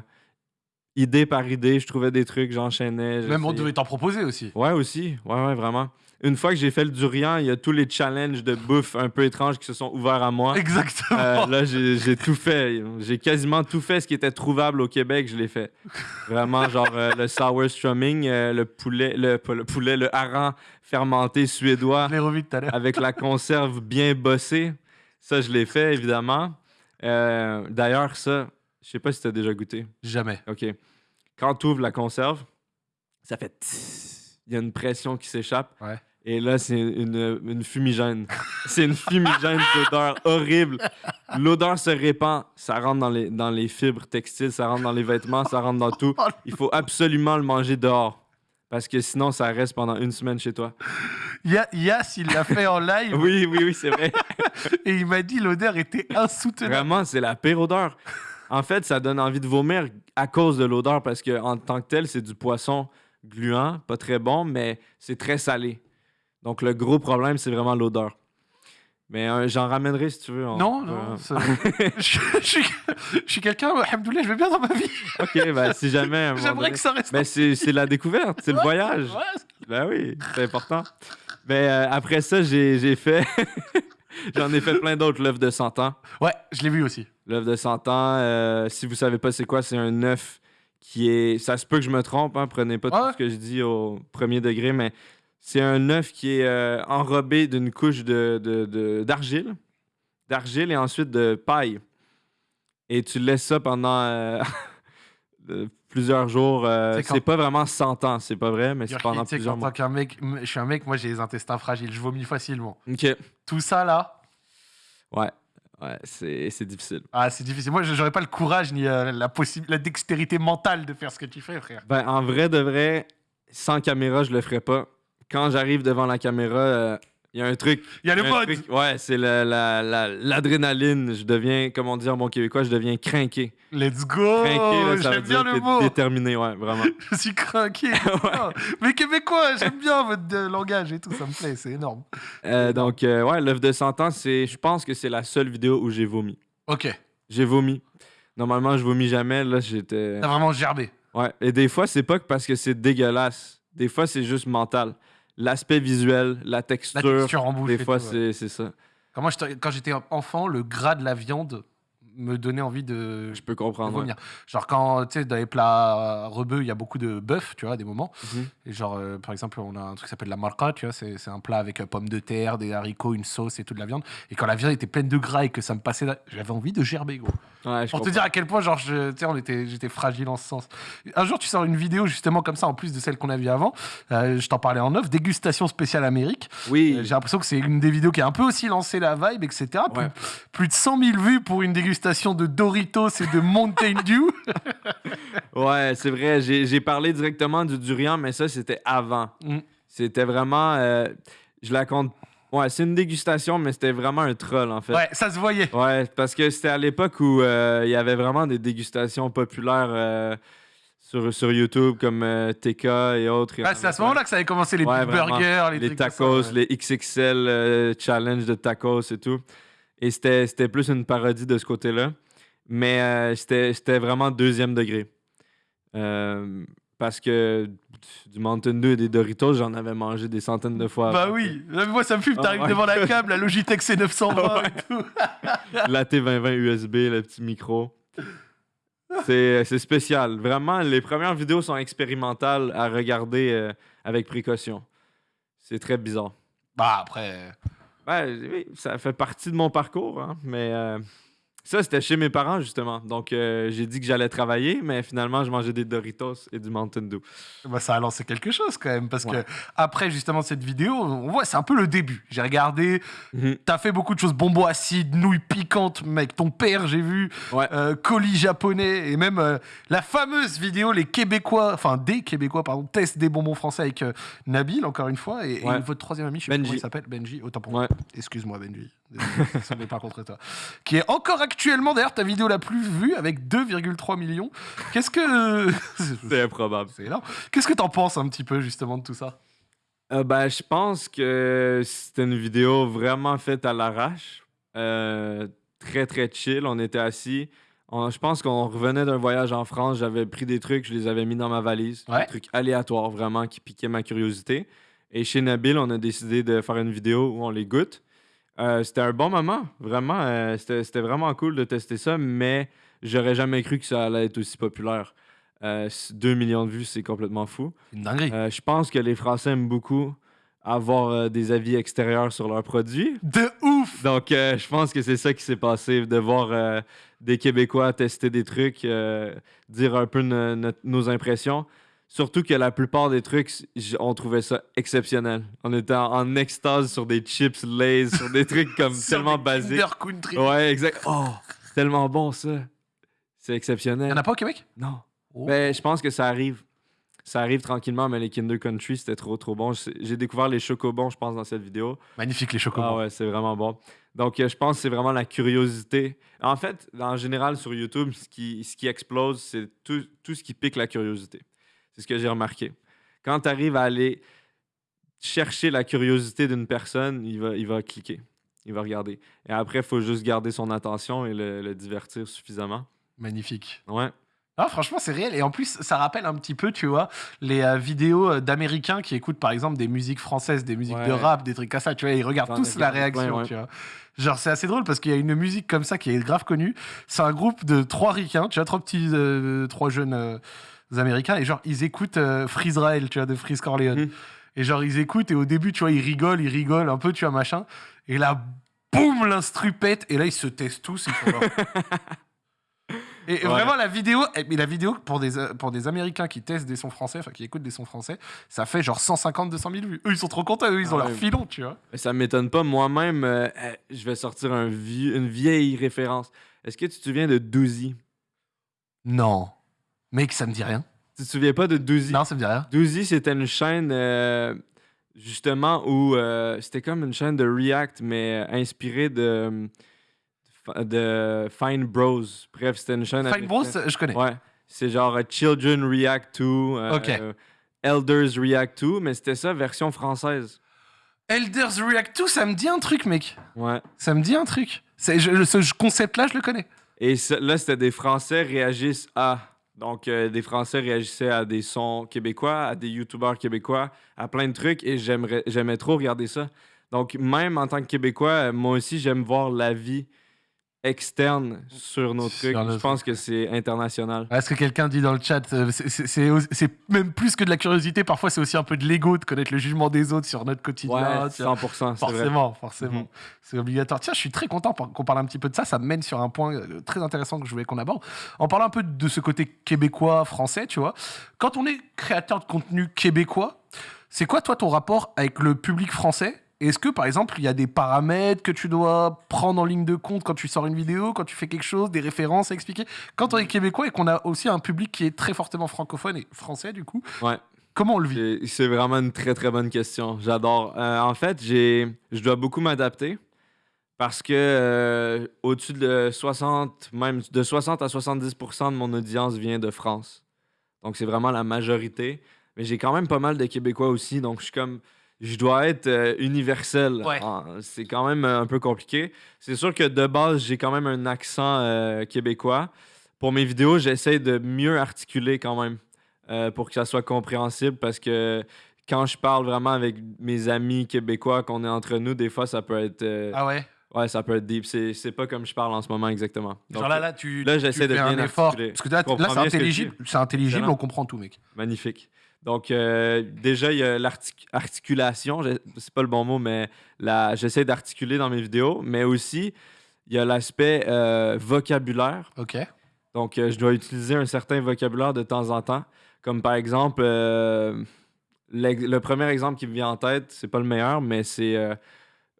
idée par idée. Je trouvais des trucs, j'enchaînais. Même on devait t'en proposer aussi. Ouais, aussi. Ouais, ouais, vraiment. Une fois que j'ai fait le durian, il y a tous les challenges de bouffe un peu étranges qui se sont ouverts à moi. Exactement. Euh, là, j'ai tout fait. J'ai quasiment tout fait ce qui était trouvable au Québec, je l'ai fait. Vraiment, genre euh, le sour strumming, euh, le poulet, le, pas le poulet, le hareng fermenté suédois Je l'ai revu tout à l'heure. avec la conserve bien bossée. Ça, je l'ai fait, évidemment. D'ailleurs, ça, je sais pas si tu as déjà goûté. Jamais. OK. Quand tu ouvres la conserve, ça fait. Il y a une pression qui s'échappe. Ouais. Et là, c'est une, une fumigène. c'est une fumigène d'odeur horrible. L'odeur se répand. Ça rentre dans les, dans les fibres textiles, ça rentre dans les vêtements, ça rentre dans tout. Il faut absolument le manger dehors. Parce que sinon, ça reste pendant une semaine chez toi. Ya- Yass, il l'a fait en live Oui, oui, oui, c'est vrai. et il m'a dit l'odeur était insoutenable. Vraiment, c'est la pire odeur. En fait, ça donne envie de vomir à cause de l'odeur parce que en tant que tel, c'est du poisson gluant, pas très bon, mais c'est très salé. Donc le gros problème, c'est vraiment l'odeur. Mais euh, j'en ramènerai si tu veux. on Non, non. c'est- je, je suis, je suis quelqu'un, alhamdoulilah, je vais bien dans ma vie. Ok, ben si jamais. J'aimerais que ça reste. Ben c'est c'est la découverte, c'est le voyage. Ouais, Ben oui, c'est important. Ben euh, après ça, j'ai j'ai fait. J'en ai fait plein d'autres, l'œuf de 100 ans. Ouais, je l'ai vu aussi. L'œuf de 100 ans, euh, si vous savez pas c'est quoi, c'est un œuf qui est. Ça se peut que je me trompe, hein, prenez pas Ouais. tout ce que je dis au premier degré, mais c'est un œuf qui est euh, enrobé d'une couche de, de- de- d'argile, d'argile et ensuite de paille. Et tu laisses ça pendant euh, plusieurs jours. euh, C'est pas vraiment 100 ans, c'est pas vrai, mais c'est pendant plusieurs qu'en mois. tant qu'un mec, je suis un mec, moi j'ai les intestins fragiles, je vomis facilement. Ok. Tout ça là, Ouais. Ouais, c'est, c'est difficile. ah, c'est difficile. Moi, j'aurais pas le courage ni euh, la, la dextérité mentale de faire ce que tu fais, frère. Ben, en vrai de vrai, sans caméra, je le ferais pas. Quand j'arrive devant la caméra, il y a un truc. Il y a le mode. truc- ouais, c'est la- la- la- l'adrénaline. je deviens, comme on dit en bon québécois, je deviens crinqué. Let's go. Crinqué, J'aime bien dire le mot. déterminé, ouais, vraiment. Je suis craqué. Mais québécois, j'aime bien votre euh, langage et tout, ça me plaît, c'est énorme. Euh, donc, euh, ouais, l'œuf de 100 ans, je pense que c'est la seule vidéo où j'ai vomi. Ok, J'ai vomi. Normalement, je vomis jamais. Là, j'étais. t'as vraiment gerbé. Ouais, et des fois, c'est pas que parce que c'est dégueulasse. Des fois, c'est juste mental. L'aspect visuel, la La texture. texture en bouche. des fois, c'est ça. Quand moi, j'étais- quand j'étais enfant, le gras de la viande me donnait envie de, Je peux comprendre. ouais. Genre quand, tu sais, dans les plats rebeux, il y a beaucoup de bœuf, tu vois, à des moments. Mhm. Et genre, euh, par exemple, on a un truc qui s'appelle la marca, tu vois, c'est un plat avec euh, pommes de terre, des haricots, une sauce et toute la viande. Et quand la viande était pleine de gras et que ça me passait, j'avais envie de gerber, gros. Ouais, je Pour te dire à quel point, genre, tu sais, j'étais fragile en ce sens. Un jour, tu sors une vidéo justement comme ça, en plus de celle qu'on a vue avant. Euh, je t'en parlais en off, dégustation spéciale Amérique. Oui, J'ai l'impression que c'est une des vidéos qui a un peu aussi lancé la vibe, etc. Plus, Ouais. plus de 100 000 vues pour une dégustation de Doritos et de Mountain Dew. ouais, c'est vrai. J'ai parlé directement du durian, mais ça, c'était avant. Mm. C'était vraiment. euh, je la compte. Ouais, c'est une dégustation, mais c'était vraiment un troll, en fait. Ouais, ça se voyait. Ouais, parce que c'était à l'époque où euh, il y avait vraiment des dégustations populaires euh, sur, sur YouTube, comme euh, TK et autres. C'est à ce moment-là que ça avait commencé les Ouais, big vraiment. burgers, les, ça, tacos, ouais. les XXL euh, challenge de tacos et tout. Et c'était c'était plus une parodie de ce côté-là. Mais euh, c'était c'était vraiment deuxième degré. Euh, parce que du Mountain Dew et des Doritos, j'en avais mangé des centaines de fois. Bah oui, moi ça me fume, Ah, t'arrives ouais. devant la câble, la Logitech C920 et tout. La T2020 USB, le petit micro. C'est c'est spécial. Vraiment, les premières vidéos sont expérimentales à regarder euh, avec précaution. C'est très bizarre. Bah après, Ouais, oui, ça fait partie de mon parcours, hein, mais euh, ça, c'était chez mes parents, justement. Donc, euh, j'ai dit que j'allais travailler, mais finalement, je mangeais des Doritos et du Mountain Dew. bah, ça a lancé quelque chose quand même, parce Ouais. que après justement cette vidéo, on voit c'est un peu le début. J'ai regardé, Mhm. t'as fait beaucoup de choses, bonbons acides, nouilles piquantes, mec, ton père j'ai vu, Ouais. euh, colis japonais, et même euh, la fameuse vidéo, les Québécois, enfin des Québécois, pardon, testent des bonbons français avec Nabil, encore une fois, et, et Ouais. votre troisième ami, je sais Benji. comment il s'appelle, Benji, autant pour Ouais. Excuse-moi, Benji. Désolé, pas contre toi. Qui est encore actuellement, d'ailleurs, ta vidéo la plus vue avec 2,3 millions. Qu'est-ce que. C'est improbable. C'est énorme. Qu'est-ce que t'en penses un petit peu, justement, de tout ça? Euh, ben, je pense que c'était une vidéo vraiment faite à l'arrache. Euh, très, très chill. On était assis. On- je pense qu'on revenait d'un voyage en France. J'avais pris des trucs, je les avais mis dans ma valise. Ouais. Des trucs aléatoires, vraiment, qui piquaient ma curiosité. Et chez Nabil, on a décidé de faire une vidéo où on les goûte. Euh, c'était un bon moment, vraiment. euh, c'était vraiment cool de tester ça, mais j'aurais jamais cru que ça allait être aussi populaire. Euh, 2 millions de vues, c'est complètement fou. Une dinguerie. Euh, je pense que les Français aiment beaucoup avoir des avis extérieurs sur leurs produits. De ouf Donc, je pense que c'est ça qui s'est passé, de voir des Québécois tester des trucs, dire un peu no- no- nos impressions. Surtout que la plupart des trucs, on trouvait ça exceptionnel. On était en, en extase sur des chips Lays, sur des trucs comme Sur tellement des basiques. Country. Ouais, exact. Oh, tellement bon ça. C'est Il exceptionnel. y en a pas au Québec? Non. Oh. Ben, je pense que ça arrive. Ça arrive tranquillement, mais les Kinder Country, c'était trop, trop bon. J'ai découvert les chocobons, je pense, dans cette vidéo. Magnifique, les chocobons. Ah ouais, c'est vraiment bon. Donc, euh, je pense que c'est vraiment la curiosité. En fait, en général, sur YouTube, ce qui, ce qui explose, c'est tout, tout ce qui pique la curiosité. C'est ce que j'ai remarqué. Quand tu arrives à aller chercher la curiosité d'une personne, il va, il va cliquer. il va regarder. Et après, il faut juste garder son attention et le, le divertir suffisamment. Magnifique. Ouais. Ah, franchement, c'est réel. Et en plus, ça rappelle un petit peu, tu vois, les euh, vidéos euh, d'Américains qui écoutent, par exemple, des musiques françaises, des musiques de rap, des trucs comme ça. Tu vois, ils regardent tous la réaction, ouais. tu vois. Genre, c'est assez drôle parce qu'il y a une musique comme ça qui est grave connue. C'est un groupe de trois ricains, tu vois, trois petits, euh, trois jeunes euh, Américains. Et genre, ils écoutent euh, Freezrael, tu vois, de Freeze Corleone. Mhm. Et genre, ils écoutent et au début, tu vois, ils rigolent, ils rigolent un peu, tu vois, machin. Et là, boum, l'instru pète. Et là, ils se testent tous. Ils font genre- Et Ouais. vraiment, la vidéo, eh, mais la vidéo pour des, euh, pour des Américains qui testent des sons français, enfin qui écoutent des sons français, ça fait genre 150-200 000 vues. Eux, ils sont trop contents, eux, ils Ah ont ouais. leur filon, tu vois. Ça m'étonne pas. Moi-même, euh, euh, je vais sortir un vieux- une vieille référence. Est-ce que tu te souviens de Doozy? Non. Mec, ça me dit rien. Tu te souviens pas de Doozy? Non, ça me dit rien. Doozy, c'était une chaîne euh, justement où euh, c'était comme une chaîne de React, mais euh, inspirée de, de Fine Bros. Bref, c'était une chaîne. Fine Bros, je connais. Ouais. C'est genre Children React to, Elders React to, mais c'était ça, version française. Elders React to, ça me dit un truc, mec. Ouais. Ça me dit un truc. Je- ce concept-là, je le connais. Et ça- là, c'était des Français réagissent à. Donc, euh, des Français réagissaient à des sons québécois, à des YouTubeurs québécois, à plein de trucs, et j'aimais trop regarder ça. Donc, même en tant que Québécois, euh, moi aussi, j'aime voir la vie externe sur nos Sur trucs. Je pense que c'est international. Est-ce que quelqu'un dit dans le chat, euh, c'est- même plus que de la curiosité, parfois c'est aussi un peu de l'ego de connaître le jugement des autres sur notre quotidien. Ouais, tu vois. 100%, c'est vrai. Forcément, forcément. Mhm. C'est obligatoire. Tiens, je suis très content qu'on parle un petit peu de ça. Ça mène sur un point euh, très intéressant que je voulais qu'on aborde. En parlant un peu de ce côté québécois, français, tu vois. Quand on est créateur de contenu québécois, c'est quoi, toi, ton rapport avec le public français Est-ce que, par exemple, il y a des paramètres que tu dois prendre en ligne de compte quand tu sors une vidéo, quand tu fais quelque chose, des références à expliquer? Quand on est québécois et qu'on a aussi un public qui est très fortement francophone et français, du coup, Ouais. comment on le vit? C'est- vraiment une très très bonne question. J'adore. Euh, en fait, je dois beaucoup m'adapter parce que euh, au-dessus de 60, même de 60 à 70% de mon audience vient de France. Donc c'est vraiment la majorité. Mais j'ai quand même pas mal de Québécois aussi. Donc je suis comme, je dois être euh, universel. Ouais. En- C'est quand même euh, un peu compliqué. C'est sûr que de base, j'ai quand même un accent euh, québécois. Pour mes vidéos, j'essaie de mieux articuler quand même pour que ça soit compréhensible parce que quand je parle vraiment avec mes amis québécois, qu'on est entre nous, des fois, ça peut être. Ah ouais? Ouais, ça peut être deep. C'est c'est pas comme je parle en ce moment exactement. Donc, Genre là, là, tu, là, j'essaie de fais un bien effort. Parce que là, là, c'est bien intelligible, c'est intelligible, on comprend tout, mec. Magnifique. Donc, euh, déjà, il y a l'articulation, c'est pas le bon mot, mais j'essaie d'articuler dans mes vidéos, mais aussi, il y a l'aspect euh, vocabulaire. Ok. Donc, euh, je dois utiliser un certain vocabulaire de temps en temps. Comme par exemple, le premier exemple qui me vient en tête, c'est pas le meilleur, mais c'est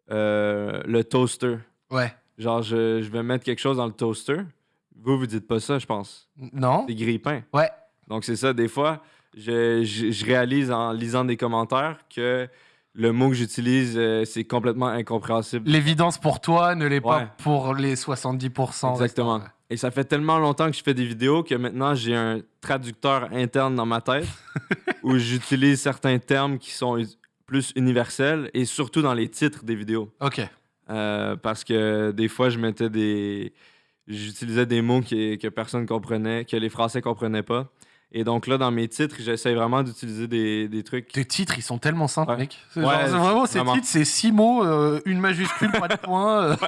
le toaster. Ouais. Genre, je, je vais mettre quelque chose dans le toaster. Vous, vous dites pas ça, je pense. Non Des grille-pains. Ouais. Donc, c'est ça. Des fois, je, je- je réalise en lisant des commentaires que le mot que j'utilise, euh, c'est complètement incompréhensible. L'évidence pour toi ne l'est pas pour les 70%. Exactement. Et ça fait tellement longtemps que je fais des vidéos que maintenant j'ai un traducteur interne dans ma tête où j'utilise certains termes qui sont us- plus universels et surtout dans les titres des vidéos. Ok. Euh, parce que des fois, je mettais des. J'utilisais des mots qui- que personne comprenait, que les Français comprenaient pas. Et donc là, dans mes titres, j'essaie vraiment d'utiliser des, des trucs. Tes titres, ils sont tellement simples, Ouais. mec. Ouais, genre, vraiment, ces vraiment. titres, c'est six mots, euh, une majuscule, pas de point. euh.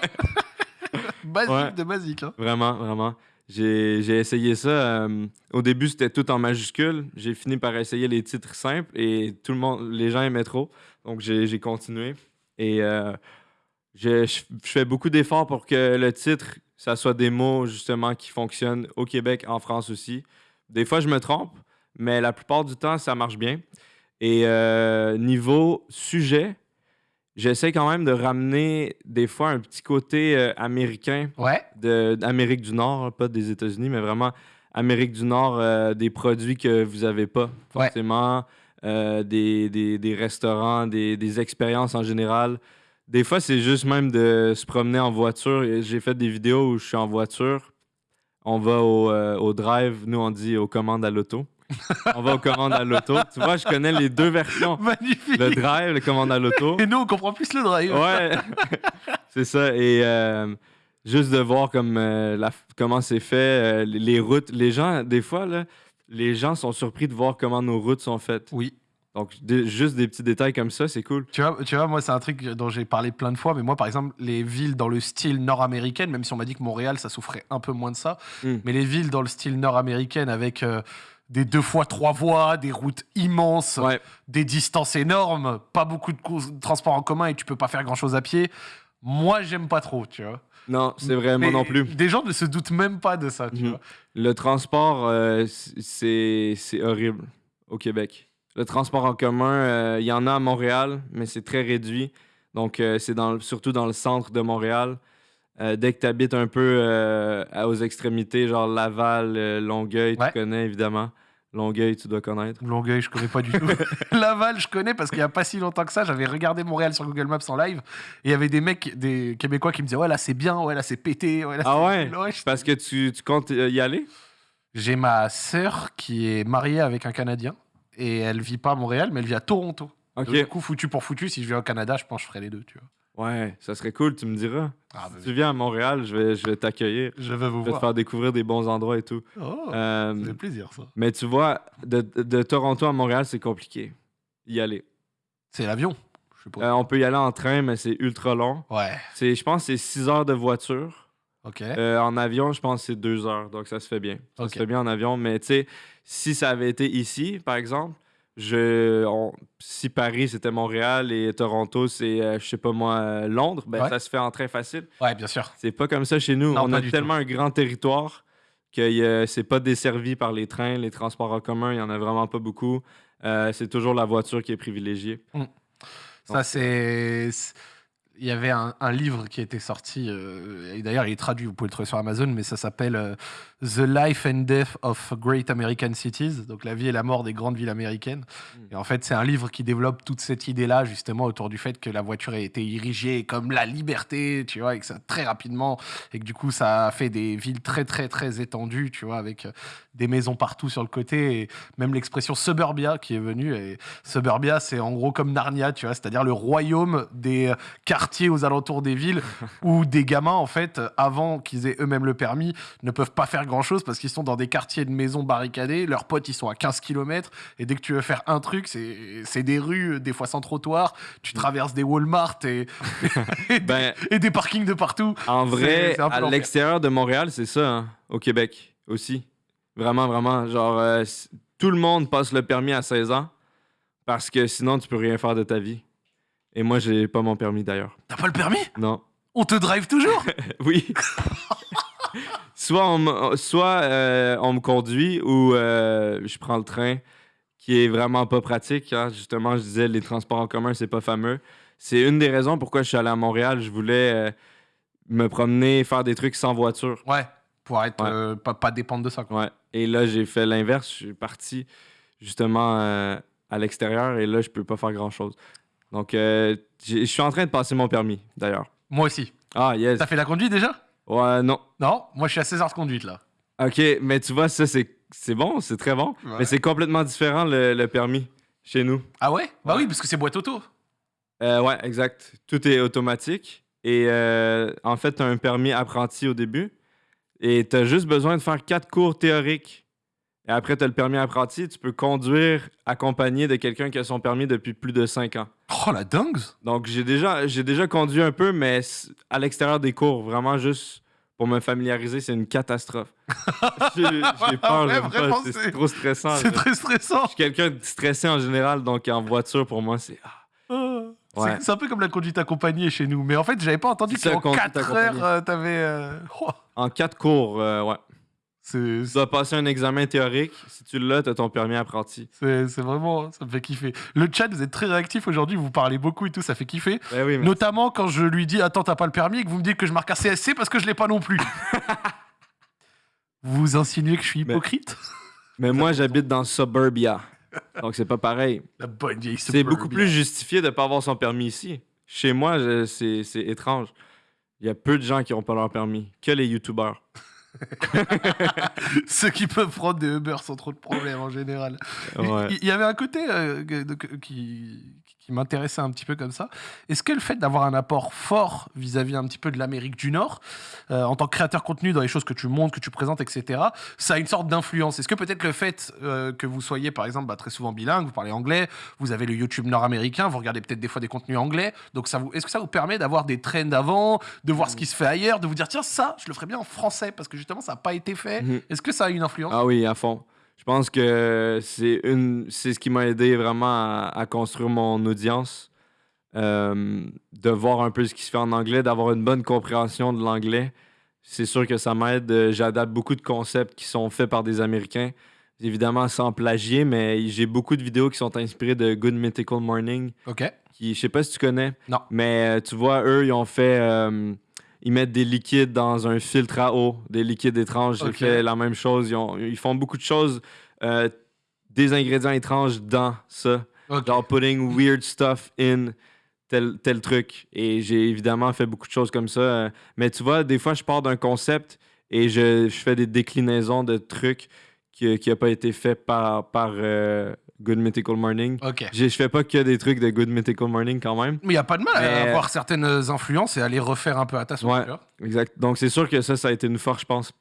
basique de basique. hein. Vraiment, vraiment. J'ai j'ai essayé ça. euh, au début, c'était tout en majuscule. J'ai fini par essayer les titres simples et tout le monde, les gens aimaient trop. Donc, j'ai j'ai continué. Et euh, je- je fais beaucoup d'efforts pour que le titre, ça soit des mots justement qui fonctionnent au Québec, en France aussi. Des fois, je me trompe, mais la plupart du temps, ça marche bien. Et euh, niveau sujet, j'essaie quand même de ramener des fois un petit côté euh, américain Ouais. de- d'Amérique du Nord, pas des États-Unis, mais vraiment Amérique du Nord, euh, des produits que vous n'avez pas forcément, des, des- des restaurants, des, des expériences en général. Des fois, c'est juste même de se promener en voiture. J'ai fait des vidéos où je suis en voiture. On va au, euh, au drive, nous on dit aux commandes à l'auto. on va aux commandes à l'auto. Tu vois, je connais les deux versions. Magnifique. Le drive, le commande à l'auto. Et nous, on comprend plus le drive. Ouais. C'est ça. Et euh, juste de voir comme, euh, la- comment c'est fait, euh, les, routes. Les gens, des fois, là, les gens sont surpris de voir comment nos routes sont faites. Oui. Donc, des- juste des petits détails comme ça, c'est cool. Tu vois, tu vois, moi, c'est un truc dont j'ai parlé plein de fois, mais moi, par exemple, les villes dans le style nord-américain, même si on m'a dit que Montréal, ça souffrait un peu moins de ça, Mm. mais les villes dans le style nord-américain avec euh, des deux fois trois voies, des routes immenses, Ouais. des distances énormes, pas beaucoup de transports en commun et tu peux pas faire grand-chose à pied, moi, j'aime pas trop, tu vois. Non, c'est vrai, moi Mais non plus. Des gens ne se doutent même pas de ça, tu Mhm. vois. Le transport, euh, c'est horrible au Québec. Le transport en commun, euh, il y en a à Montréal, mais c'est très réduit. Donc, euh, c'est dans surtout dans le centre de Montréal. Euh, dès que tu habites un peu euh, aux extrémités, genre Laval, euh, Longueuil, Ouais. tu connais évidemment. Longueuil, tu dois connaître. Longueuil, je connais pas du tout. Laval, je connais parce qu'il y a pas si longtemps que ça, j'avais regardé Montréal sur Google Maps en live et il y avait des mecs, des Québécois qui me disaient Ouais, là c'est bien, ouais, là c'est pété. Ouais, là, Ah ouais? Parce que tu, tu comptes y aller? J'ai ma sœur qui est mariée avec un Canadien et elle vit pas à Montréal, mais elle vit à Toronto. Ok. Du coup, foutu pour foutu, si je viens au Canada, je pense que je ferai les deux, tu vois. Ouais, ça serait cool, tu me diras. Ah, Si tu viens à Montréal, je vais, je vais t'accueillir. je vais vous Je vais te faire découvrir des bons endroits et tout. Oh, Euh, ça fait plaisir ça. Mais tu vois, de, de Toronto à Montréal, c'est compliqué. Y aller. C'est l'avion. Euh, on peut y aller en train, mais c'est ultra long. Ouais, je pense que c'est 6 heures de voiture. ok. Euh, en avion, je pense que c'est 2 heures. Donc ça se fait bien. Ça se fait bien en avion. Mais tu sais, si ça avait été ici, par exemple, je, on- si Paris c'était Montréal et Toronto c'est, euh, je sais pas moi, euh, Londres, ben Ouais. ça se fait en train facile. Ouais, bien sûr. C'est pas comme ça chez nous. Non, on a tellement un grand territoire que a- c'est pas desservi par les trains, les transports en commun, il y en a vraiment pas beaucoup. Euh, c'est toujours la voiture qui est privilégiée. Ça, Donc, c'est. c'est- Il y avait un, un livre qui était sorti, euh, et d'ailleurs il est traduit, vous pouvez le trouver sur Amazon, mais ça s'appelle euh, The Life and Death of Great American Cities, donc la vie et la mort des grandes villes américaines. Mm. Et en fait, c'est un livre qui développe toute cette idée-là, justement, autour du fait que la voiture a été érigée comme la liberté, tu vois, et que ça très rapidement, et que du coup, ça a fait des villes très, très, très étendues, tu vois, avec euh, des maisons partout sur le côté, et même l'expression suburbia qui est venue. Et suburbia, c'est en gros comme Narnia, tu vois, c'est-à-dire le royaume des euh, quartiers aux alentours des villes où des gamins, en fait, avant qu'ils aient eux-mêmes le permis, ne peuvent pas faire grand-chose parce qu'ils sont dans des quartiers de maisons barricadés, leurs potes, ils sont à 15 km, et dès que tu veux faire un truc, c'est des rues, des fois sans trottoir, tu traverses des Walmart et, et, des, Ben, et des parkings de partout. en vrai, à l'extérieur de Montréal, c'est ça, hein, au Québec aussi. Vraiment, vraiment. Genre, euh, tout le monde passe le permis à 16 ans parce que sinon, tu peux rien faire de ta vie. Et moi, j'ai pas mon permis d'ailleurs. T'as pas le permis? Non. On te drive toujours? Oui. soit on, me- soit euh, on me conduit ou euh, je prends le train, qui est vraiment pas pratique. hein. Justement, je disais, les transports en commun, c'est pas fameux. C'est une des raisons pourquoi je suis allé à Montréal. Je voulais euh, me promener, faire des trucs sans voiture. Ouais, pour être Ouais. pas, pas dépendre de ça. Quoi. Ouais. Et là, j'ai fait l'inverse. Je suis parti justement à l'extérieur et là, je peux pas faire grand-chose. Donc, je suis en train de passer mon permis, d'ailleurs. Moi aussi. Ah, yes. T'as fait la conduite déjà? Ouais, non. Non, moi je suis à 16 heures de conduite là. OK, mais tu vois, ça, c'est c'est bon, c'est très bon. Ouais. Mais c'est complètement différent, le, le permis, chez nous. Ah ouais? Bah Ouais. oui, parce que c'est boîte auto. Euh, ouais, exact. Tout est automatique. Et euh, en fait, tu as un permis apprenti au début. Et tu as juste besoin de faire quatre cours théoriques. Et après, tu as le permis apprenti. Tu peux conduire accompagné de quelqu'un qui a son permis depuis plus de cinq ans. Oh la dingue Donc, j'ai déjà, j'ai déjà conduit un peu, mais à l'extérieur des cours, vraiment juste pour me familiariser, c'est une catastrophe. j'ai peur, Ouais, vraiment, pas, c'est trop stressant. C'est Je très stressant. suis quelqu'un de stressé en général, donc en voiture, pour moi, c'est... ah, Ah. Ouais. C'est- un peu comme la conduite accompagnée chez nous. Mais en fait, j'avais pas entendu qu'en conduite 4 accompagnée. heures, euh, t'avais. euh, oh, En quatre cours, euh, ouais. Tu dois passer un examen théorique. Si tu l'as, tu as ton permis apprenti. c'est- vraiment. Ça me fait kiffer. Le chat, vous êtes très réactif aujourd'hui. Vous parlez beaucoup et tout. Ça fait kiffer. Ben oui. Notamment quand je lui dis Attends, t'as pas le permis et que vous me dites que je marque un CSC parce que je l'ai pas non plus. vous insinuez que je suis hypocrite? mais moi, j'habite dans Suburbia. Donc, c'est pas pareil. La bonne vieille C'est beaucoup plus justifié de pas avoir son permis ici. Chez moi, c'est étrange. Il y a peu de gens qui n'ont pas leur permis, que les youtubeurs. Ceux qui peuvent prendre des Uber sans trop de problèmes en général. Ouais. Il il y avait un côté euh, qui, qui m'intéressait un petit peu comme ça. Est-ce que le fait d'avoir un apport fort vis-à-vis un petit peu de l'Amérique du Nord, euh, en tant que créateur contenu dans les choses que tu montres, que tu présentes, etc., ça a une sorte d'influence? Est-ce que peut-être le fait euh, que vous soyez, par exemple, bah, très souvent bilingue, vous parlez anglais, vous avez le YouTube nord-américain, vous regardez peut-être des fois des contenus anglais, donc ça vous, est-ce que ça vous permet d'avoir des trends avant, de voir ce qui se fait ailleurs, de vous dire tiens ça, je le ferais bien en français parce que justement ça n'a pas été fait. Mhm. Est-ce que ça a une influence? Ah oui, à fond. Je pense que c'est une, c'est ce qui m'a aidé vraiment à, à construire mon audience, Euh, de voir un peu ce qui se fait en anglais, d'avoir une bonne compréhension de l'anglais. C'est sûr que ça m'aide. J'adapte beaucoup de concepts qui sont faits par des Américains, évidemment sans plagier, mais j'ai beaucoup de vidéos qui sont inspirées de Good Mythical Morning, Ok. qui, je sais pas si tu connais, Non. mais euh, tu vois, eux, ils ont fait. euh, ils mettent des liquides dans un filtre à eau, des liquides étranges. J'ai Ok. fait la même chose. Ils, ont- ils font beaucoup de choses, euh, des ingrédients étranges dans ça. Ok. Genre putting weird stuff in tel, tel truc. Et j'ai évidemment fait beaucoup de choses comme ça. euh, Mais tu vois, des fois, je pars d'un concept et je, je fais des déclinaisons de trucs qui n'a pas été fait par, par euh, Good Mythical Morning. Ok. Je fais pas que des trucs de Good Mythical Morning quand même. Mais il n'y a pas de mal à Mais- avoir certaines influences et à les refaire un peu à ta sauce. Ouais. tu vois. Exact. Donc, c'est sûr que ça, ça a été une force, je pense.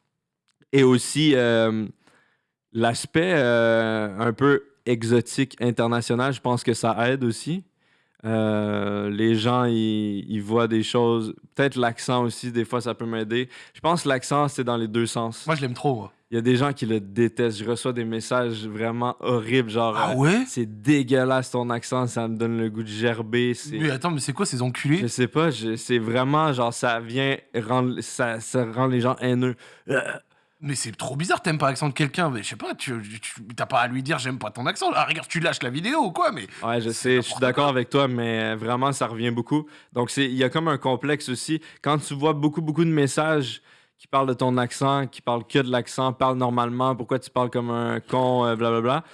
Et aussi, euh, l'aspect euh, un peu exotique international, je pense que ça aide aussi. Euh, les gens, ils, ils voient des choses. Peut-être l'accent aussi, des fois, ça peut m'aider. Je pense que l'accent, c'est dans les deux sens. Moi, je l'aime trop. moi. Il y a des gens qui le détestent. Je reçois des messages vraiment horribles, genre. Ah euh, ouais? c'est dégueulasse ton accent, ça me donne le goût de gerber. c'est- Mais attends, mais c'est quoi ces je enculés sais pas, je- c'est vraiment genre ça vient rendre ça, ça rend les gens haineux. Mais c'est trop bizarre, t'aimes pas l'accent de quelqu'un. Mais je sais pas, tu tu- t'as pas à lui dire j'aime pas ton accent. Ah, regarde, tu lâches la vidéo ou quoi, mais. Ouais, je sais, je suis d'accord avec toi, mais vraiment ça revient beaucoup. Donc c'est il y a comme un complexe aussi quand tu vois beaucoup beaucoup de messages qui parlent de ton accent, qui parlent que de l'accent, parle normalement, pourquoi tu parles comme un con, euh, blablabla.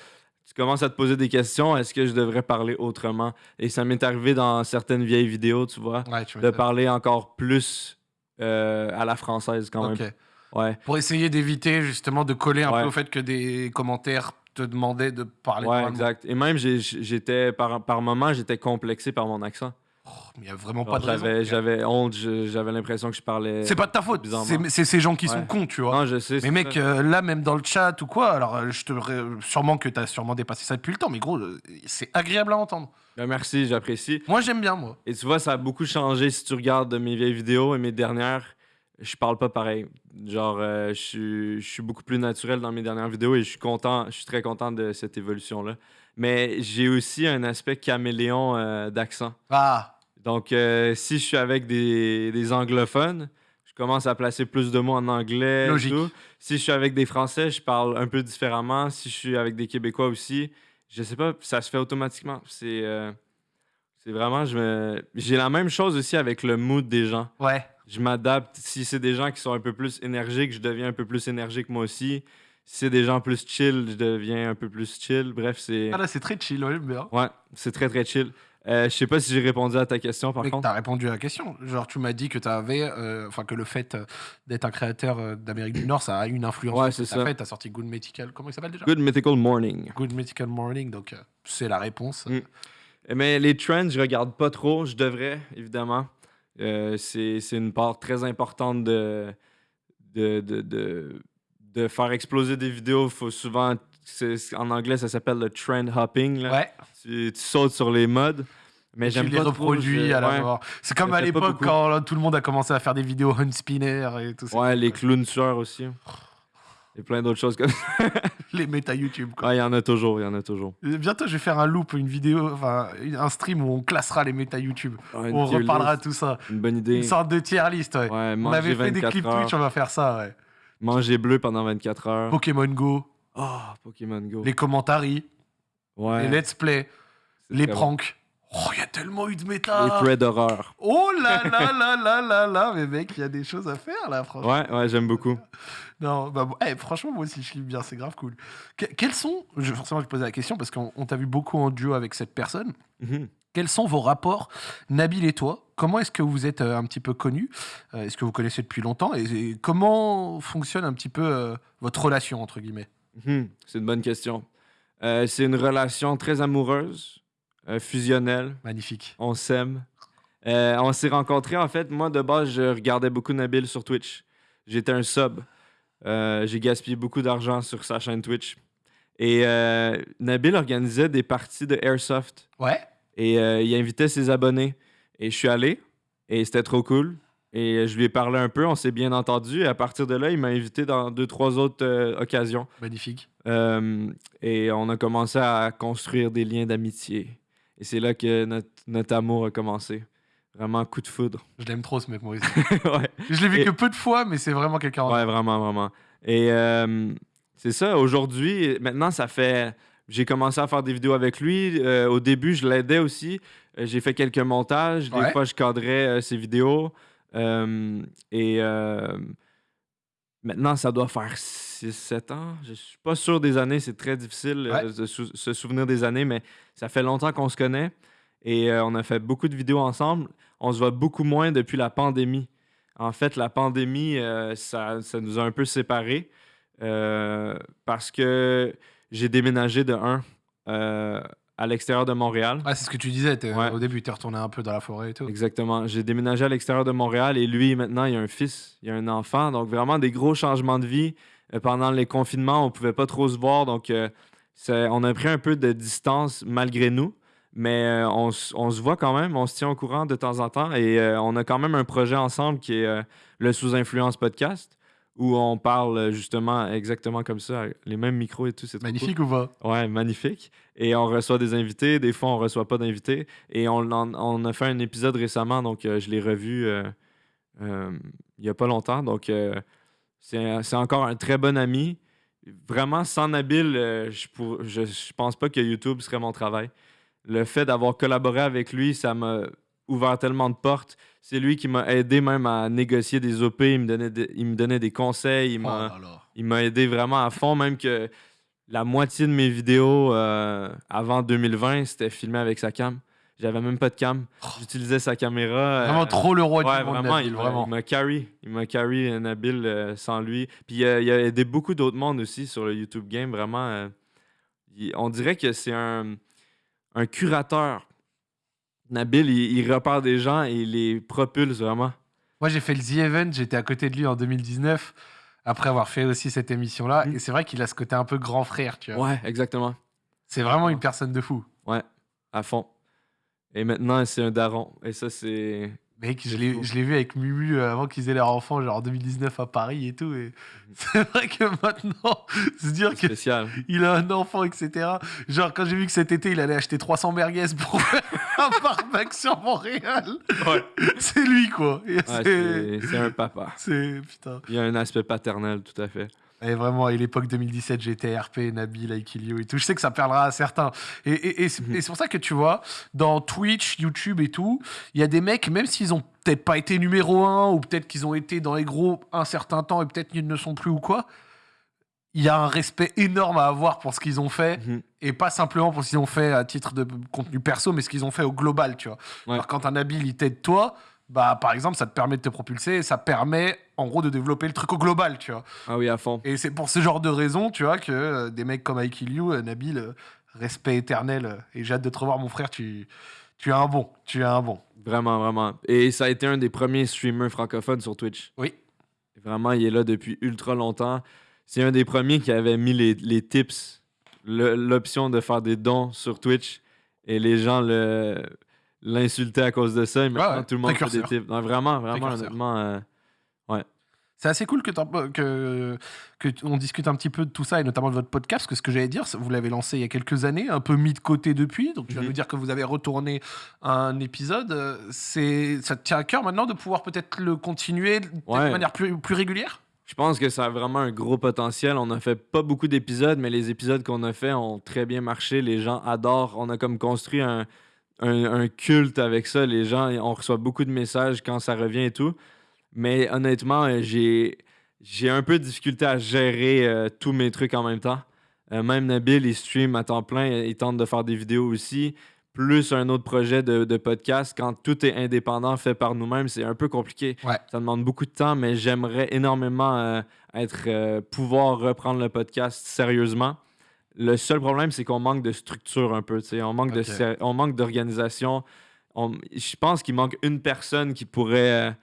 Tu commences à te poser des questions, est-ce que je devrais parler autrement? Et ça m'est arrivé dans certaines vieilles vidéos, tu vois, Ouais, tu de parler encore plus euh, à la française quand même. Ouais. Pour essayer d'éviter justement de coller un Ouais. peu au fait que des commentaires te demandaient de parler Ouais, exact. Et même, j'étais, par, par moment, j'étais complexé par mon accent. Oh, mais il y a vraiment pas de raison. J'avais, honte, j'avais l'impression que je parlais. C'est pas de ta faute. C'est ces gens qui sont cons, tu vois. Non, je sais. Mais mec, euh, là, même dans le chat ou quoi, alors euh, je te sûrement que t'as sûrement dépassé ça depuis le temps, mais gros, euh, c'est agréable à entendre. Ben, merci, j'apprécie. Moi, j'aime bien, moi. Et tu vois, ça a beaucoup changé si tu regardes mes vieilles vidéos et mes dernières. Je parle pas pareil. Genre, euh, je suis- je suis beaucoup plus naturel dans mes dernières vidéos et je suis content, je suis très content de cette évolution-là. Mais j'ai aussi un aspect caméléon euh, d'accent. Ah, Donc, euh, si je suis avec des, des anglophones, je commence à placer plus de mots en anglais. et Logique. tout. Si je suis avec des Français, je parle un peu différemment. Si je suis avec des Québécois aussi, je sais pas, ça se fait automatiquement. C'est c'est vraiment, je me- j'ai la même chose aussi avec le mood des gens. ouais. Je m'adapte. Si c'est des gens qui sont un peu plus énergiques, je deviens un peu plus énergique moi aussi. Si c'est des gens plus chill, je deviens un peu plus chill. Bref, c'est Ah là, c'est très chill, ouais, bien. ouais, c'est très très chill. Euh, je sais pas si j'ai répondu à ta question par Mais contre. t'as répondu à la question. Genre, tu m'as dit que t'avais, euh, enfin, que le fait euh, d'être un créateur euh, d'Amérique du Nord, ça a une influence. Ouais, sur ce que c'est ça. fait. T'as sorti Good Medical. Comment il s'appelle déjà? Good Mythical Morning. Good Medical Morning. Donc, euh, c'est la réponse. Mm. Mais les trends, je regarde pas trop. Je devrais, évidemment. Euh, c'est une part très importante de, de, de, de, de faire exploser des vidéos. Faut souvent, en anglais, ça s'appelle le trend hopping. là. Ouais. Tu, tu sautes sur les modes. Mais j'aime les reproduis à la ouais. mort. C'est comme à l'époque quand là, tout le monde a commencé à faire des vidéos Hunt Spinner et tout ça. Ouais, les clowns tueurs aussi. Et plein d'autres choses comme ça. Les méta YouTube. Quoi. Ouais, il y en a toujours, il y en a toujours. Bientôt, je vais faire un loop, une vidéo, enfin, un stream où on classera les méta YouTube. Ouais, on reparlera tout ça. Une bonne idée. Une sorte de tier list, ouais. Ouais, on avait fait des 24 clips heures. Twitch, on va faire ça, ouais. Manger bleu pendant 24 heures. Pokémon Go, Oh, Pokémon Go. les commentaries, Ouais. les let's play, les bon. Oh, il y a tellement eu de Les méta. threads d'horreur. Oh là là là là là là, mais mec, il y a des choses à faire là, franchement. Ouais, ouais, j'aime beaucoup. Non, bah, bon, eh, franchement, moi aussi, je kiffe bien, c'est grave cool. Que- quels sont, je, forcément, je posais la question parce qu'on on t'a vu beaucoup en duo avec cette personne. Mhm. Quels sont vos rapports, Nabil et toi? Comment est-ce que vous êtes euh, un petit peu connus? Euh, Est-ce que vous connaissez depuis longtemps? Et, et comment fonctionne un petit peu euh, votre relation, entre guillemets? Mhm. C'est une bonne question. C'est une relation très amoureuse. Euh, fusionnel. Magnifique. On s'aime. Euh, on s'est rencontrés, en fait. Moi, de base, je regardais beaucoup Nabil sur Twitch. J'étais un sub. Euh, j'ai gaspillé beaucoup d'argent sur sa chaîne Twitch. Et Nabil organisait des parties de Airsoft. Ouais. Et il invitait ses abonnés. Et je suis allé. Et c'était trop cool. Et je lui ai parlé un peu. On s'est bien entendu. Et à partir de là, il m'a invité dans deux, trois autres euh, occasions. Magnifique. Euh, et on a commencé à construire des liens d'amitié. Et c'est là que notre, notre amour a commencé. Vraiment coup de foudre. Je l'aime trop, ce mec, Maurice. ouais. Je l'ai vu Et- que peu de fois, mais c'est vraiment quelqu'un. Ouais, vraiment, vraiment. Et euh, c'est ça, aujourd'hui, maintenant, ça fait. J'ai commencé à faire des vidéos avec lui. Euh, au début, je l'aidais aussi. Euh, j'ai fait quelques montages. Des Ouais. fois, je cadrais ses vidéos. Et maintenant, ça doit faire 6-7 ans. Je suis pas sûr des années. C'est très difficile euh, de sou- se souvenir des années, mais ça fait longtemps qu'on se connaît. Et euh, on a fait beaucoup de vidéos ensemble. On se voit beaucoup moins depuis la pandémie. En fait, la pandémie, euh, ça, ça nous a un peu séparés parce que j'ai déménagé de un à l'extérieur de Montréal. Ouais, c'est ce que tu disais. Ouais. Au début, tu es retourné un peu dans la forêt et tout. Exactement. J'ai déménagé à l'extérieur de Montréal et lui, maintenant, il a un fils, il a un enfant. Donc, vraiment des gros changements de vie. Euh, pendant les confinements, on pouvait pas trop se voir. Donc, euh, on a pris un peu de distance malgré nous. Mais euh, on, se voit quand même, on se tient au courant de temps en temps. Et euh, on a quand même un projet ensemble qui est le Sous-Influence Podcast, où on parle euh, justement exactement comme ça, les mêmes micros et tout. C'est cool. Magnifique ou pas? Ouais, magnifique. Et on reçoit des invités. Des fois, on reçoit pas d'invités. Et on, a fait un épisode récemment, donc euh, je l'ai revu euh, euh, il y a pas longtemps. Donc, c'est encore un très bon ami. Vraiment, sans Nabil, je, pour- je, je pense pas que YouTube serait mon travail. Le fait d'avoir collaboré avec lui, ça m'a ouvert tellement de portes. C'est lui qui m'a aidé même à négocier des OP. Il me donnait des, il me donnait des conseils. Il Oh m'a il m'a aidé vraiment à fond, même que la moitié de mes vidéos euh, avant 2020, c'était filmé avec sa cam. J'avais même pas de cam. J'utilisais sa caméra. euh, Vraiment trop le roi ouais, du monde, vraiment, Nabil, il m'a- vraiment. il m'a carry. Il m'a carry Nabil euh, sans lui. Puis euh, il a aidé beaucoup d'autres mondes aussi sur le YouTube Game. Vraiment, il- on dirait que c'est un, un curateur. Nabil, il, il repère des gens et il les propulse vraiment. Moi, j'ai fait le The Event, j'étais à côté de lui en 2019, après avoir fait aussi cette émission-là. Mm. Et c'est vrai qu'il a ce côté un peu grand frère, tu vois. Ouais, exactement. C'est vraiment une personne de fou. Ouais, à fond. Et maintenant, c'est un daron. Et ça, c'est. Mec, je l'ai vu avec Mumu euh, avant qu'ils aient leur enfant, genre en 2019 à Paris et tout. Et Mhm. c'est vrai que maintenant, se dire c'est que spécial. il a un enfant, etc. Genre, quand j'ai vu que cet été, il allait acheter 300 merguez pour faire un barbecue sur Montréal, Ouais. c'est lui, quoi. Ouais, c'est- un papa. c'est. Putain. Il y a un aspect paternel, tout à fait. Et vraiment, à l'époque 2017, j'étais RP, Nabil, Aikilio et tout. Je sais que ça parlera à certains. Et, et- et c'est Mhm. et c'est pour ça que tu vois, dans Twitch, YouTube et tout, il y a des mecs, même s'ils ont peut-être pas été numéro un, ou peut-être qu'ils ont été dans les gros un certain temps et peut-être qu'ils ne sont plus ou quoi, il y a un respect énorme à avoir pour ce qu'ils ont fait. Mhm. Et pas simplement pour ce qu'ils ont fait à titre de contenu perso, mais ce qu'ils ont fait au global, tu vois. Ouais. Alors, quand un Nabil, il t'aide toi, bah, par exemple, ça te permet de te propulser et ça permet, en gros, de développer le truc au global, tu vois. Ah oui, à fond. Et c'est pour ce genre de raison, tu vois, que euh, des mecs comme I Kill You, euh, Nabil, euh, respect éternel. et j'ai hâte de te revoir, mon frère. Tu, tu es un bon. Tu es un bon. Vraiment, vraiment. Et ça a été un des premiers streamers francophones sur Twitch. Oui. Vraiment, il est là depuis ultra longtemps. C'est un des premiers qui avait mis les, les tips, l'option de faire des dons sur Twitch. Et les gens le l'insultaient à cause de ça. Et maintenant, ouais. tout le monde fait des tips. Non, vraiment, vraiment, honnêtement. C'est assez cool que, que, on discute un petit peu de tout ça et notamment de votre podcast. Parce que ce que j'allais dire, vous l'avez lancé il y a quelques années, un peu mis de côté depuis. Donc tu vas nous dire que vous avez retourné un épisode. euh, C'est, ça te tient à cœur maintenant de pouvoir peut-être le continuer Ouais. de manière plus, plus régulière? Je pense que ça a vraiment un gros potentiel. On a fait pas beaucoup d'épisodes, mais les épisodes qu'on a fait ont très bien marché. Les gens adorent. On a comme construit un, un- un culte avec ça. Les gens, on reçoit beaucoup de messages quand ça revient et tout. Mais honnêtement, euh, j'ai j'ai un peu de difficulté à gérer euh, tous mes trucs en même temps. Euh, même Nabil, il stream à temps plein. Il tente de faire des vidéos aussi. Plus un autre projet de, de podcast. Quand tout est indépendant, fait par nous-mêmes, c'est un peu compliqué. Ouais. Ça demande beaucoup de temps, mais j'aimerais énormément euh, être, pouvoir reprendre le podcast sérieusement. Le seul problème, c'est qu'on manque de structure un peu. On manque de on manque d'organisation. On- Je pense qu'il manque une personne qui pourrait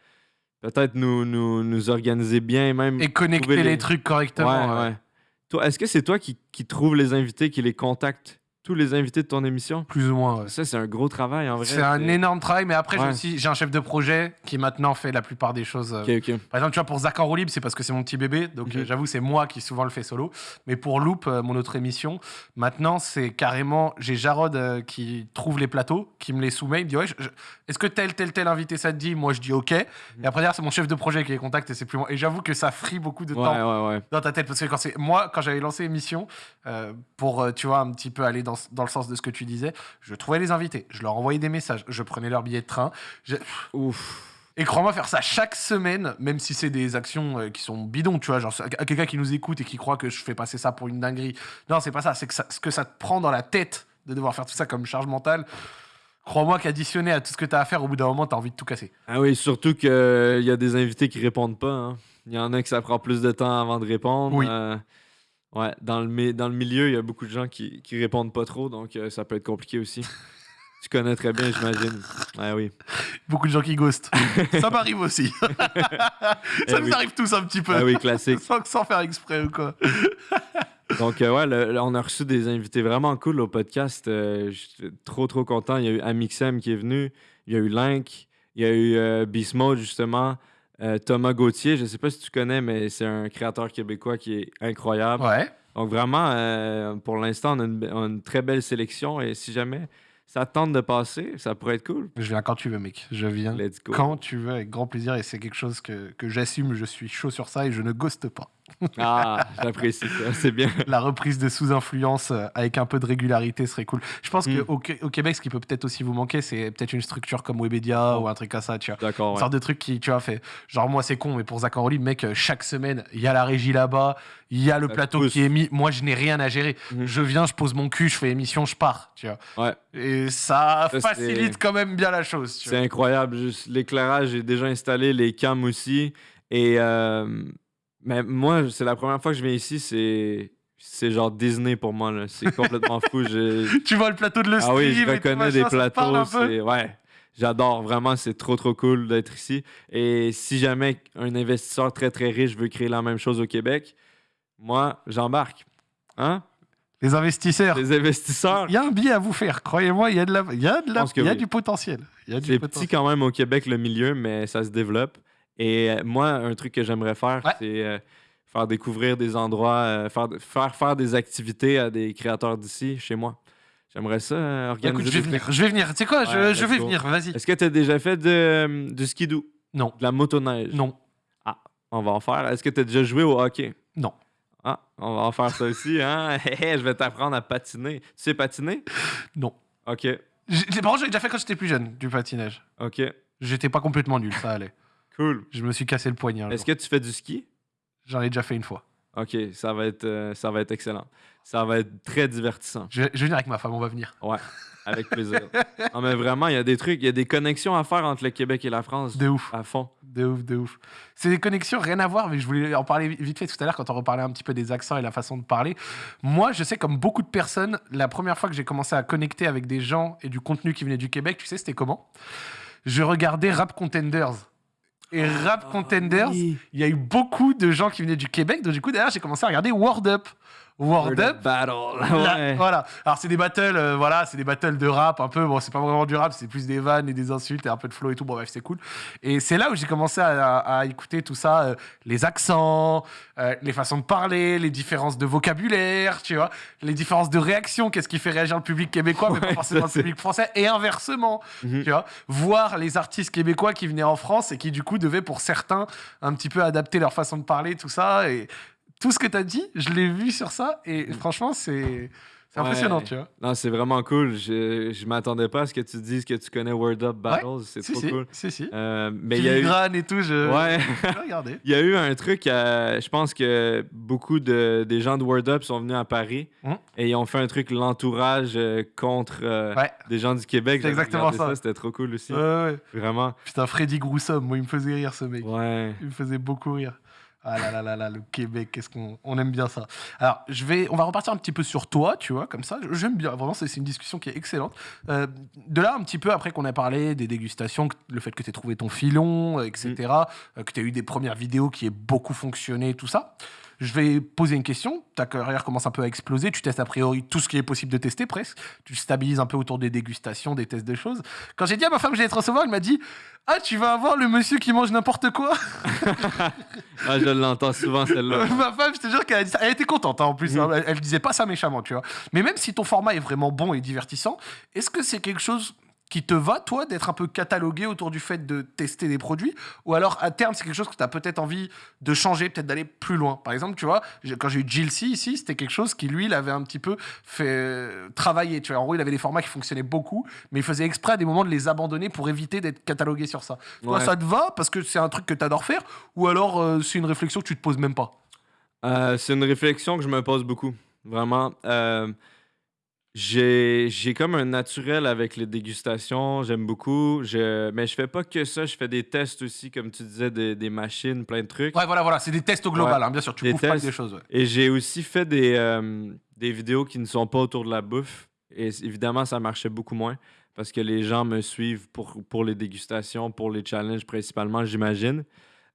peut-être nous, nous, nous organiser bien et même. Et connecter les... les- trucs correctement. ouais. ouais. Toi, est-ce que c'est toi qui, qui trouve les invités, qui les contacte, tous les invités de ton émission? Plus ou moins. ouais. Ça, c'est un gros travail en vrai. C'est un énorme travail, mais après, j'ai Ouais. aussi- j'ai un chef de projet qui maintenant fait la plupart des choses. euh, Ok, ok. Par exemple, tu vois, pour Zach en roue libre, c'est parce que c'est mon petit bébé. Donc, Mhm. euh, j'avoue, c'est moi qui souvent le fais solo. Mais pour Loop, euh, mon autre émission, maintenant, c'est carrément. J'ai Jarod qui trouve les plateaux, qui me les soumet. Il me dit Ouais, je- est-ce que tel, tel, tel invité ça te dit? Moi, je dis OK. Et après, c'est mon chef de projet qui les contacte et c'est plus moi. Et j'avoue que ça frie beaucoup de Ouais, temps dans ta tête. Parce que quand c'est moi, quand j'avais lancé l'émission, euh, pour, tu vois, un petit peu aller dans, dans le sens de ce que tu disais, je trouvais les invités, je leur envoyais des messages, je prenais leur billet de train. Je- Ouf. et crois-moi, faire ça chaque semaine, même si c'est des actions euh, qui sont bidons, tu vois, genre à quelqu'un qui nous écoute et qui croit que je fais passer ça pour une dinguerie. Non, c'est pas ça, c'est que ça, ce que ça te prend dans la tête de devoir faire tout ça comme charge mentale. Crois-moi qu'additionné à tout ce que tu as à faire, au bout d'un moment, tu as envie de tout casser. Ah oui, surtout qu'il y a des invités qui répondent pas. hein. Il y en a que ça prend plus de temps avant de répondre. Oui. Euh, ouais, dans le, dans le milieu, il y a beaucoup de gens qui, qui répondent pas trop, donc euh, ça peut être compliqué aussi. tu connais très bien, j'imagine. Ah oui. Beaucoup de gens qui ghostent. ça m'arrive aussi. ça Eh nous oui. arrive tous un petit peu. Ah oui, classique. sans, sans faire exprès ou quoi. Donc, euh, ouais, le- le- on a reçu des invités vraiment cool au podcast. Euh, J'étais trop, trop content. Il y a eu Amixem qui est venu. Il y a eu Link. Il y a eu euh, Beast Mode, justement. Euh, Thomas Gauthier, je sais pas si tu connais, mais c'est un créateur québécois qui est incroyable. Ouais. Donc, vraiment, euh, pour l'instant, on, a une be- on a une très belle sélection. Et si jamais ça te tente de passer, ça pourrait être cool. Je viens quand tu veux, mec. Je viens Let's go. quand tu veux, avec grand plaisir. Et c'est quelque chose que, que j'assume. Je suis chaud sur ça et je ne ghoste pas. Ah, j'apprécie ça. C'est bien. la reprise de sous-influence euh, avec un peu de régularité serait cool. Je pense Mm. qu'au au Québec, ce qui peut peut-être aussi vous manquer, c'est peut-être une structure comme Webedia ou un truc comme ça, tu vois. D'accord, Une ouais. sorte de truc qui, tu vois, fait. Genre, moi, c'est con, mais pour Zach en roue libre, mec, euh, chaque semaine, il y a la régie là-bas, il y a le Ça plateau pousse. qui est mis. Moi, je n'ai rien à gérer. Mhm. Je viens, je pose mon cul, je fais émission, je pars, tu vois. Ouais. Et ça, Ça, facilite quand même bien la chose, tu C'est incroyable. L'éclairage est déjà installé, les cams aussi. Et euh, mais moi, c'est la première fois que je viens ici, c'est c'est genre Disney pour moi. là. C'est complètement fou. Je- Tu vois le plateau de le Ah oui, je reconnais des plateaux. c'est- Ouais, j'adore. Vraiment, c'est trop, trop cool d'être ici. Et si jamais un investisseur très, très riche veut créer la même chose au Québec, moi, j'embarque. Hein? Les investisseurs. Les investisseurs, Il y a un billet à vous faire, croyez-moi, il y a, de la... il y a, de la... il y a oui. du potentiel. Il y a du C'est potentiel. petit quand même au Québec, le milieu, mais ça se développe. Et euh, moi, un truc que j'aimerais faire, Ouais. c'est euh, faire découvrir des endroits, euh, faire, faire, faire des activités à des créateurs d'ici, chez moi. J'aimerais ça euh, Écoute, organiser. je vais venir, je vais venir. Tu sais quoi, je, Ouais, je let's vais go. venir, vas-y. Est-ce que tu as déjà fait de, du skidoo, Non, de la motoneige? non, On va en faire. Est-ce que tu as déjà joué au hockey? non. Ah, on va en faire ça aussi, hein? je vais t'apprendre à patiner. Tu sais patiner? Non. OK, Par contre, j'ai déjà fait quand j'étais plus jeune, du patinage. OK. J'étais pas complètement nul, ça allait. Cool. Je me suis cassé le poignet. Est-ce que tu fais du ski? J'en ai déjà fait une fois. OK, ça va être, euh, ça va être excellent. Ça va être très divertissant. Je je vais venir avec ma femme, on va venir. Ouais, avec plaisir. non, mais vraiment, il y a des trucs, il y a des connexions à faire entre le Québec et la France. De ouf, À fond. de ouf, de ouf. C'est des connexions, rien à voir, mais je voulais en parler vite fait tout à l'heure quand on reparlait un petit peu des accents et la façon de parler. Moi, je sais, comme beaucoup de personnes, la première fois que j'ai commencé à connecter avec des gens et du contenu qui venait du Québec, tu sais, c'était comment? Je regardais Rap Contenders. Et Rap Contenders, il y a eu beaucoup de gens qui venaient du Québec, donc du coup, derrière, j'ai commencé à regarder Word Up. Word Up, Battle. Ouais. Voilà. Alors c'est des battles, euh, voilà, c'est des battles de rap un peu. Bon, c'est pas vraiment du rap, c'est plus des vannes et des insultes et un peu de flow et tout. Bon bref, c'est cool. Et c'est là où j'ai commencé à, à- à écouter tout ça, euh, les accents, euh, les façons de parler, les différences de vocabulaire, tu vois, les différences de réaction. Qu'est-ce qui fait réagir le public québécois, mais Ouais, pas forcément le public français, et inversement. Mhm. Tu vois, voir les artistes québécois qui venaient en France et qui du coup devaient pour certains un petit peu adapter leur façon de parler, tout ça et tout ce que tu as dit, je l'ai vu sur ça et franchement c'est c'est Ouais. impressionnant, tu vois. Non, c'est vraiment cool. Je, je m'attendais pas à ce que tu dises que tu connais Word Up Battles. C'est Si trop si, cool. si si. Euh, mais il y a eu. Et tout, je Ouais. Il y a eu un truc, je pense que beaucoup de, des gens de Word Up sont venus à Paris Mhm. et ils ont fait un truc, l'entourage euh, contre euh, Ouais. des gens du Québec. C'est exactement ça. C'était trop cool aussi. Ouais, ouais. Vraiment. Putain, Freddy Groussum, moi il me faisait rire ce mec. Ouais. Il me faisait beaucoup rire. Ah là là là là, le Québec, qu'est-ce qu'on on aime bien ça. Alors, je vais, on va repartir un petit peu sur toi, tu vois, comme ça. J'aime bien, vraiment, c'est une discussion qui est excellente. Euh, de là, un petit peu après qu'on ait parlé des dégustations, le fait que tu aies trouvé ton filon, etc., euh, que tu as eu des premières vidéos qui aient beaucoup fonctionné, tout ça. Je vais poser une question. Ta carrière commence un peu à exploser. Tu testes a priori tout ce qui est possible de tester presque. Tu stabilises un peu autour des dégustations, des tests de choses. Quand j'ai dit à ma femme que j'allais te recevoir, elle m'a dit Ah, tu vas avoir le monsieur qui mange n'importe quoi Ah, je l'entends souvent, celle-là. Ma femme, je te jure qu'elle a dit ça. Elle était contente hein, en plus. Mm. hein. Elle, elle disait pas ça méchamment, tu vois. Mais même si ton format est vraiment bon et divertissant, est-ce que c'est quelque chose qui te va, toi, d'être un peu catalogué autour du fait de tester des produits Ou alors, à terme, c'est quelque chose que tu as peut-être envie de changer, peut-être d'aller plus loin Par exemple, tu vois, quand j'ai eu Jill C ici, c'était quelque chose qui, lui, il avait un petit peu fait euh, travailler. Tu vois, en gros, il avait des formats qui fonctionnaient beaucoup, mais il faisait exprès à des moments de les abandonner pour éviter d'être catalogué sur ça. Toi, Ouais. ça te va parce que c'est un truc que tu adores faire Ou alors, euh, c'est une réflexion que tu te poses même pas? Euh, c'est une réflexion que je me pose beaucoup. Vraiment. Euh, j'ai j'ai comme un naturel avec les dégustations. J'aime beaucoup. Je, mais je fais pas que ça. Je fais des tests aussi, comme tu disais, des, des machines, plein de trucs. Ouais, voilà, voilà, c'est des tests au global, Ouais. hein, bien sûr, tu Des pas des choses. ouais. Et j'ai aussi fait des, euh, des vidéos qui ne sont pas autour de la bouffe. Et évidemment, ça marchait beaucoup moins parce que les gens me suivent pour, pour les dégustations, pour les challenges principalement, j'imagine.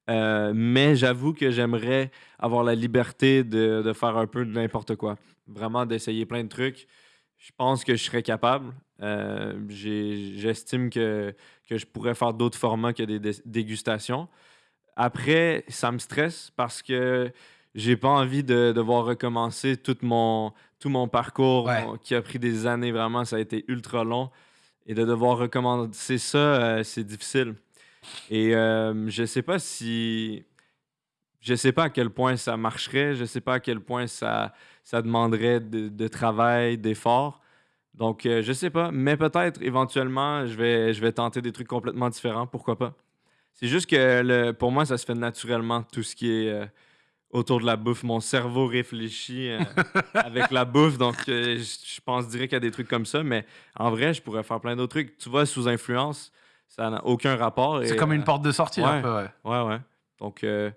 Euh, mais j'avoue que j'aimerais avoir la liberté de, de faire un peu de n'importe quoi. Vraiment d'essayer plein de trucs. Je pense que je serais capable. Euh, J'estime que, que je pourrais faire d'autres formats que des dé- dégustations. Après, ça me stresse parce que j'ai pas envie de devoir recommencer tout mon, tout mon parcours Ouais. qui a pris des années vraiment. Ça a été ultra long. Et de devoir recommencer ça, euh, c'est difficile. Et euh, je sais pas si. Je sais pas à quel point ça marcherait. Je sais pas à quel point ça, ça demanderait de, de travail, d'effort. Donc, euh, je sais pas. Mais peut-être, éventuellement, je vais, je vais tenter des trucs complètement différents. Pourquoi pas? C'est juste que le, pour moi, ça se fait naturellement, tout ce qui est euh, autour de la bouffe. Mon cerveau réfléchit euh, avec la bouffe, donc euh, je je pense direct à des trucs comme ça. Mais en vrai, je pourrais faire plein d'autres trucs. Tu vois, sous influence, ça n'a aucun rapport. C'est comme une euh, porte de sortie, un ouais. peu, ouais. Ouais, ouais. Donc, euh,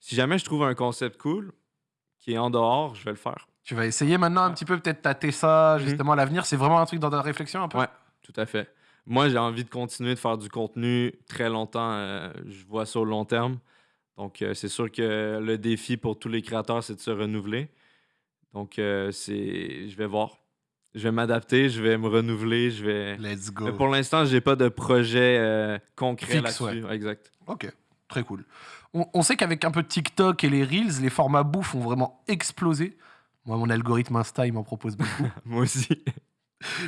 si jamais je trouve un concept cool qui est en dehors, je vais le faire. Tu vas essayer maintenant un petit peu, peut-être tâter ça, Mhm. justement, à l'avenir. C'est vraiment un truc dans ta réflexion, un peu? Ouais. Tout à fait. Moi, j'ai envie de continuer de faire du contenu très longtemps. euh, je vois ça au long terme. Donc, euh, c'est sûr que le défi pour tous les créateurs, c'est de se renouveler. Donc, euh, c'est, je vais voir. Je vais m'adapter, je vais me renouveler, je vais. Let's go. Mais pour l'instant, j'ai pas de projet concret là-dessus. Exact. Ok, très cool. On, on sait qu'avec un peu TikTok et les Reels, les formats bouffe ont vraiment explosé. Moi, mon algorithme Insta, il m'en propose beaucoup. Moi aussi.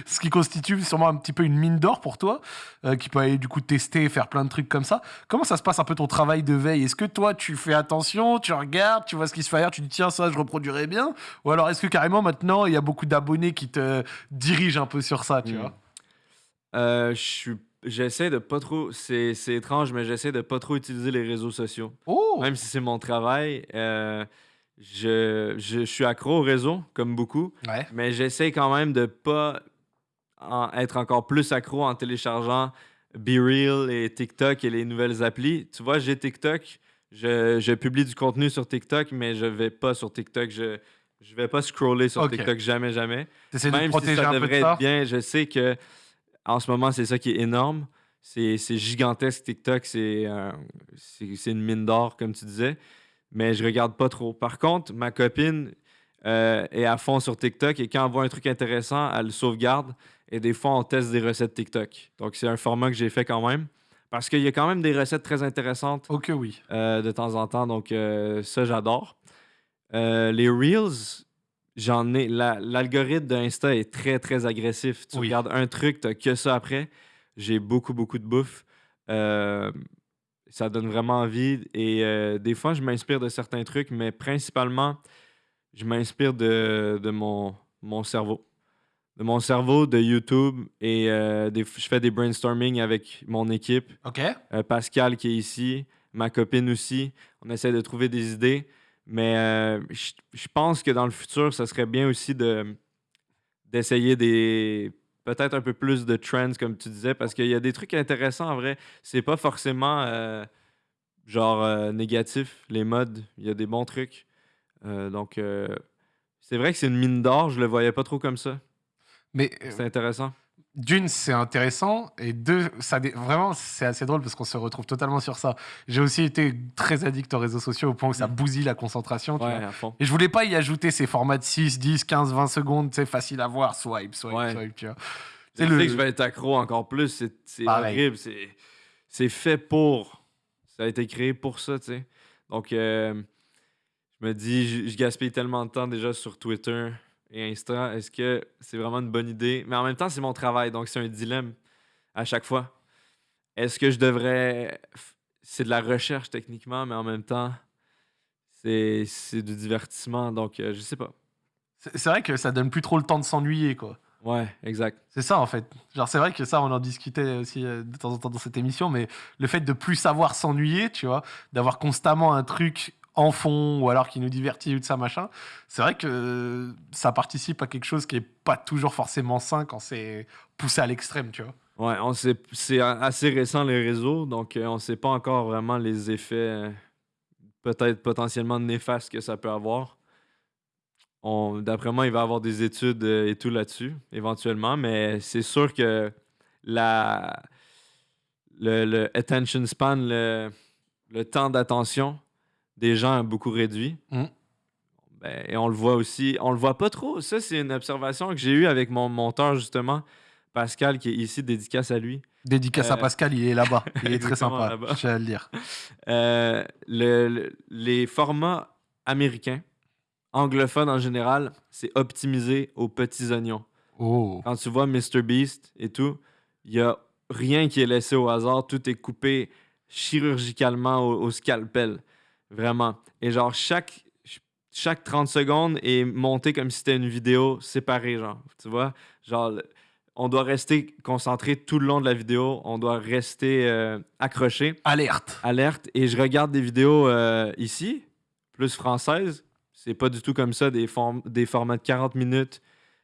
Ce qui constitue sûrement un petit peu une mine d'or pour toi, euh, qui peut aller du coup tester faire plein de trucs comme ça. Comment ça se passe un peu ton travail de veille? Est-ce que toi, tu fais attention, tu regardes, tu vois ce qui se fait ailleurs, tu dis tiens, ça, je reproduirais bien? Ou alors est-ce que carrément maintenant, il y a beaucoup d'abonnés qui te dirigent un peu sur ça, tu Mm. vois? Euh, je suis. J'essaie de pas trop. C'est c'est étrange, mais j'essaie de pas trop utiliser les réseaux sociaux. Oh Même si c'est mon travail, euh, je, je, je suis accro au réseau, comme beaucoup, Ouais. mais j'essaie quand même de pas en- être encore plus accro en téléchargeant BeReal et TikTok et les nouvelles applis. Tu vois, j'ai TikTok, je, je publie du contenu sur TikTok, mais je vais pas sur TikTok. Je, je vais pas scroller sur Ok. TikTok, jamais, jamais. T'essaies de Même si protéger ça un peu de devrait ça? être bien, je sais que en ce moment, c'est ça qui est énorme. C'est gigantesque, TikTok. C'est euh, une mine d'or, comme tu disais. Mais je regarde pas trop. Par contre, ma copine euh, est à fond sur TikTok et quand elle voit un truc intéressant, elle le sauvegarde. Et des fois, on teste des recettes TikTok. Donc, c'est un format que j'ai fait quand même. Parce qu'il y a quand même des recettes très intéressantes Ok, oui. euh, de temps en temps. Donc, euh, ça, j'adore. Les Reels, j'en ai. la- L'algorithme d'Insta est très, très agressif. Tu Oui. regardes un truc, tu que ça après. J'ai beaucoup, beaucoup de bouffe. Ça donne vraiment envie. Et euh, des fois, je m'inspire de certains trucs, mais principalement, je m'inspire de, de mon, mon cerveau. De mon cerveau, de YouTube. Et euh, des, je fais des brainstorming avec mon équipe. Ok. Euh, Pascal qui est ici, ma copine aussi. On essaie de trouver des idées. Mais je je pense que dans le futur, ça serait bien aussi de d'essayer des peut-être un peu plus de trends comme tu disais parce qu'il y a des trucs intéressants en vrai. C'est pas forcément euh, genre euh, négatif, les modes, il y a des bons trucs. Euh, donc, c'est vrai que c'est une mine d'or, je le voyais pas trop comme ça. Mais C'est intéressant. D'une, c'est intéressant. Et deux, ça vraiment, c'est assez drôle parce qu'on se retrouve totalement sur ça. J'ai aussi été très addict aux réseaux sociaux au point où ça bousille la concentration. tu Ouais, vois. à fond. Et je voulais pas y ajouter ces formats de 6, 10, 15, 20 secondes, sais, facile à voir, swipe, swipe, Ouais. swipe, tu vois. C'est le- que je vais être accro encore plus. C'est c'est horrible. C'est c'est fait pour. Ça a été créé pour ça, tu sais. Donc, euh, je me dis, je, je gaspille tellement de temps déjà sur Twitter et Insta. Est-ce que c'est vraiment une bonne idée? Mais en même temps, c'est mon travail, donc c'est un dilemme à chaque fois. Est-ce que je devrais. C'est de la recherche techniquement, mais en même temps, c'est c'est du divertissement. Donc, euh, je sais pas. C'est c'est vrai que ça donne plus trop le temps de s'ennuyer, quoi. Ouais, exact. C'est ça en fait. Genre c'est vrai que ça on en discutait aussi euh, de temps en temps dans cette émission, mais le fait de plus savoir s'ennuyer, tu vois, d'avoir constamment un truc en fond ou alors qui nous divertit ou de ça machin, c'est vrai que ça participe à quelque chose qui est pas toujours forcément sain quand c'est poussé à l'extrême, tu vois. Ouais, on c'est assez récent les réseaux, donc euh, on sait pas encore vraiment les effets euh, peut-être potentiellement néfastes que ça peut avoir. D'après moi, il va y avoir des études euh, et tout là-dessus, éventuellement, mais c'est sûr que la, le, attention span, le temps d'attention des gens a beaucoup réduit. Mm. Ben, et on le voit aussi, on le voit pas trop. Ça, c'est une observation que j'ai eue avec mon monteur, justement, Pascal, qui est ici, dédicace à lui. Dédicace à Euh, Pascal, il est là-bas, il est très sympa, je tiens à le dire. Euh, le- le- les formats américains, anglophones en général, c'est optimisé aux petits oignons. Oh. Quand tu vois MrBeast et tout, il y a rien qui est laissé au hasard. Tout est coupé chirurgicalement au, au scalpel. Vraiment. Et genre, chaque, chaque 30 secondes est monté comme si c'était une vidéo séparée, genre. Tu vois? Genre, on doit rester concentré tout le long de la vidéo. On doit rester euh, accroché Alerte. alerte et je regarde des vidéos euh, ici, plus françaises. C'est pas du tout comme ça, des, form- des formats de 40 minutes.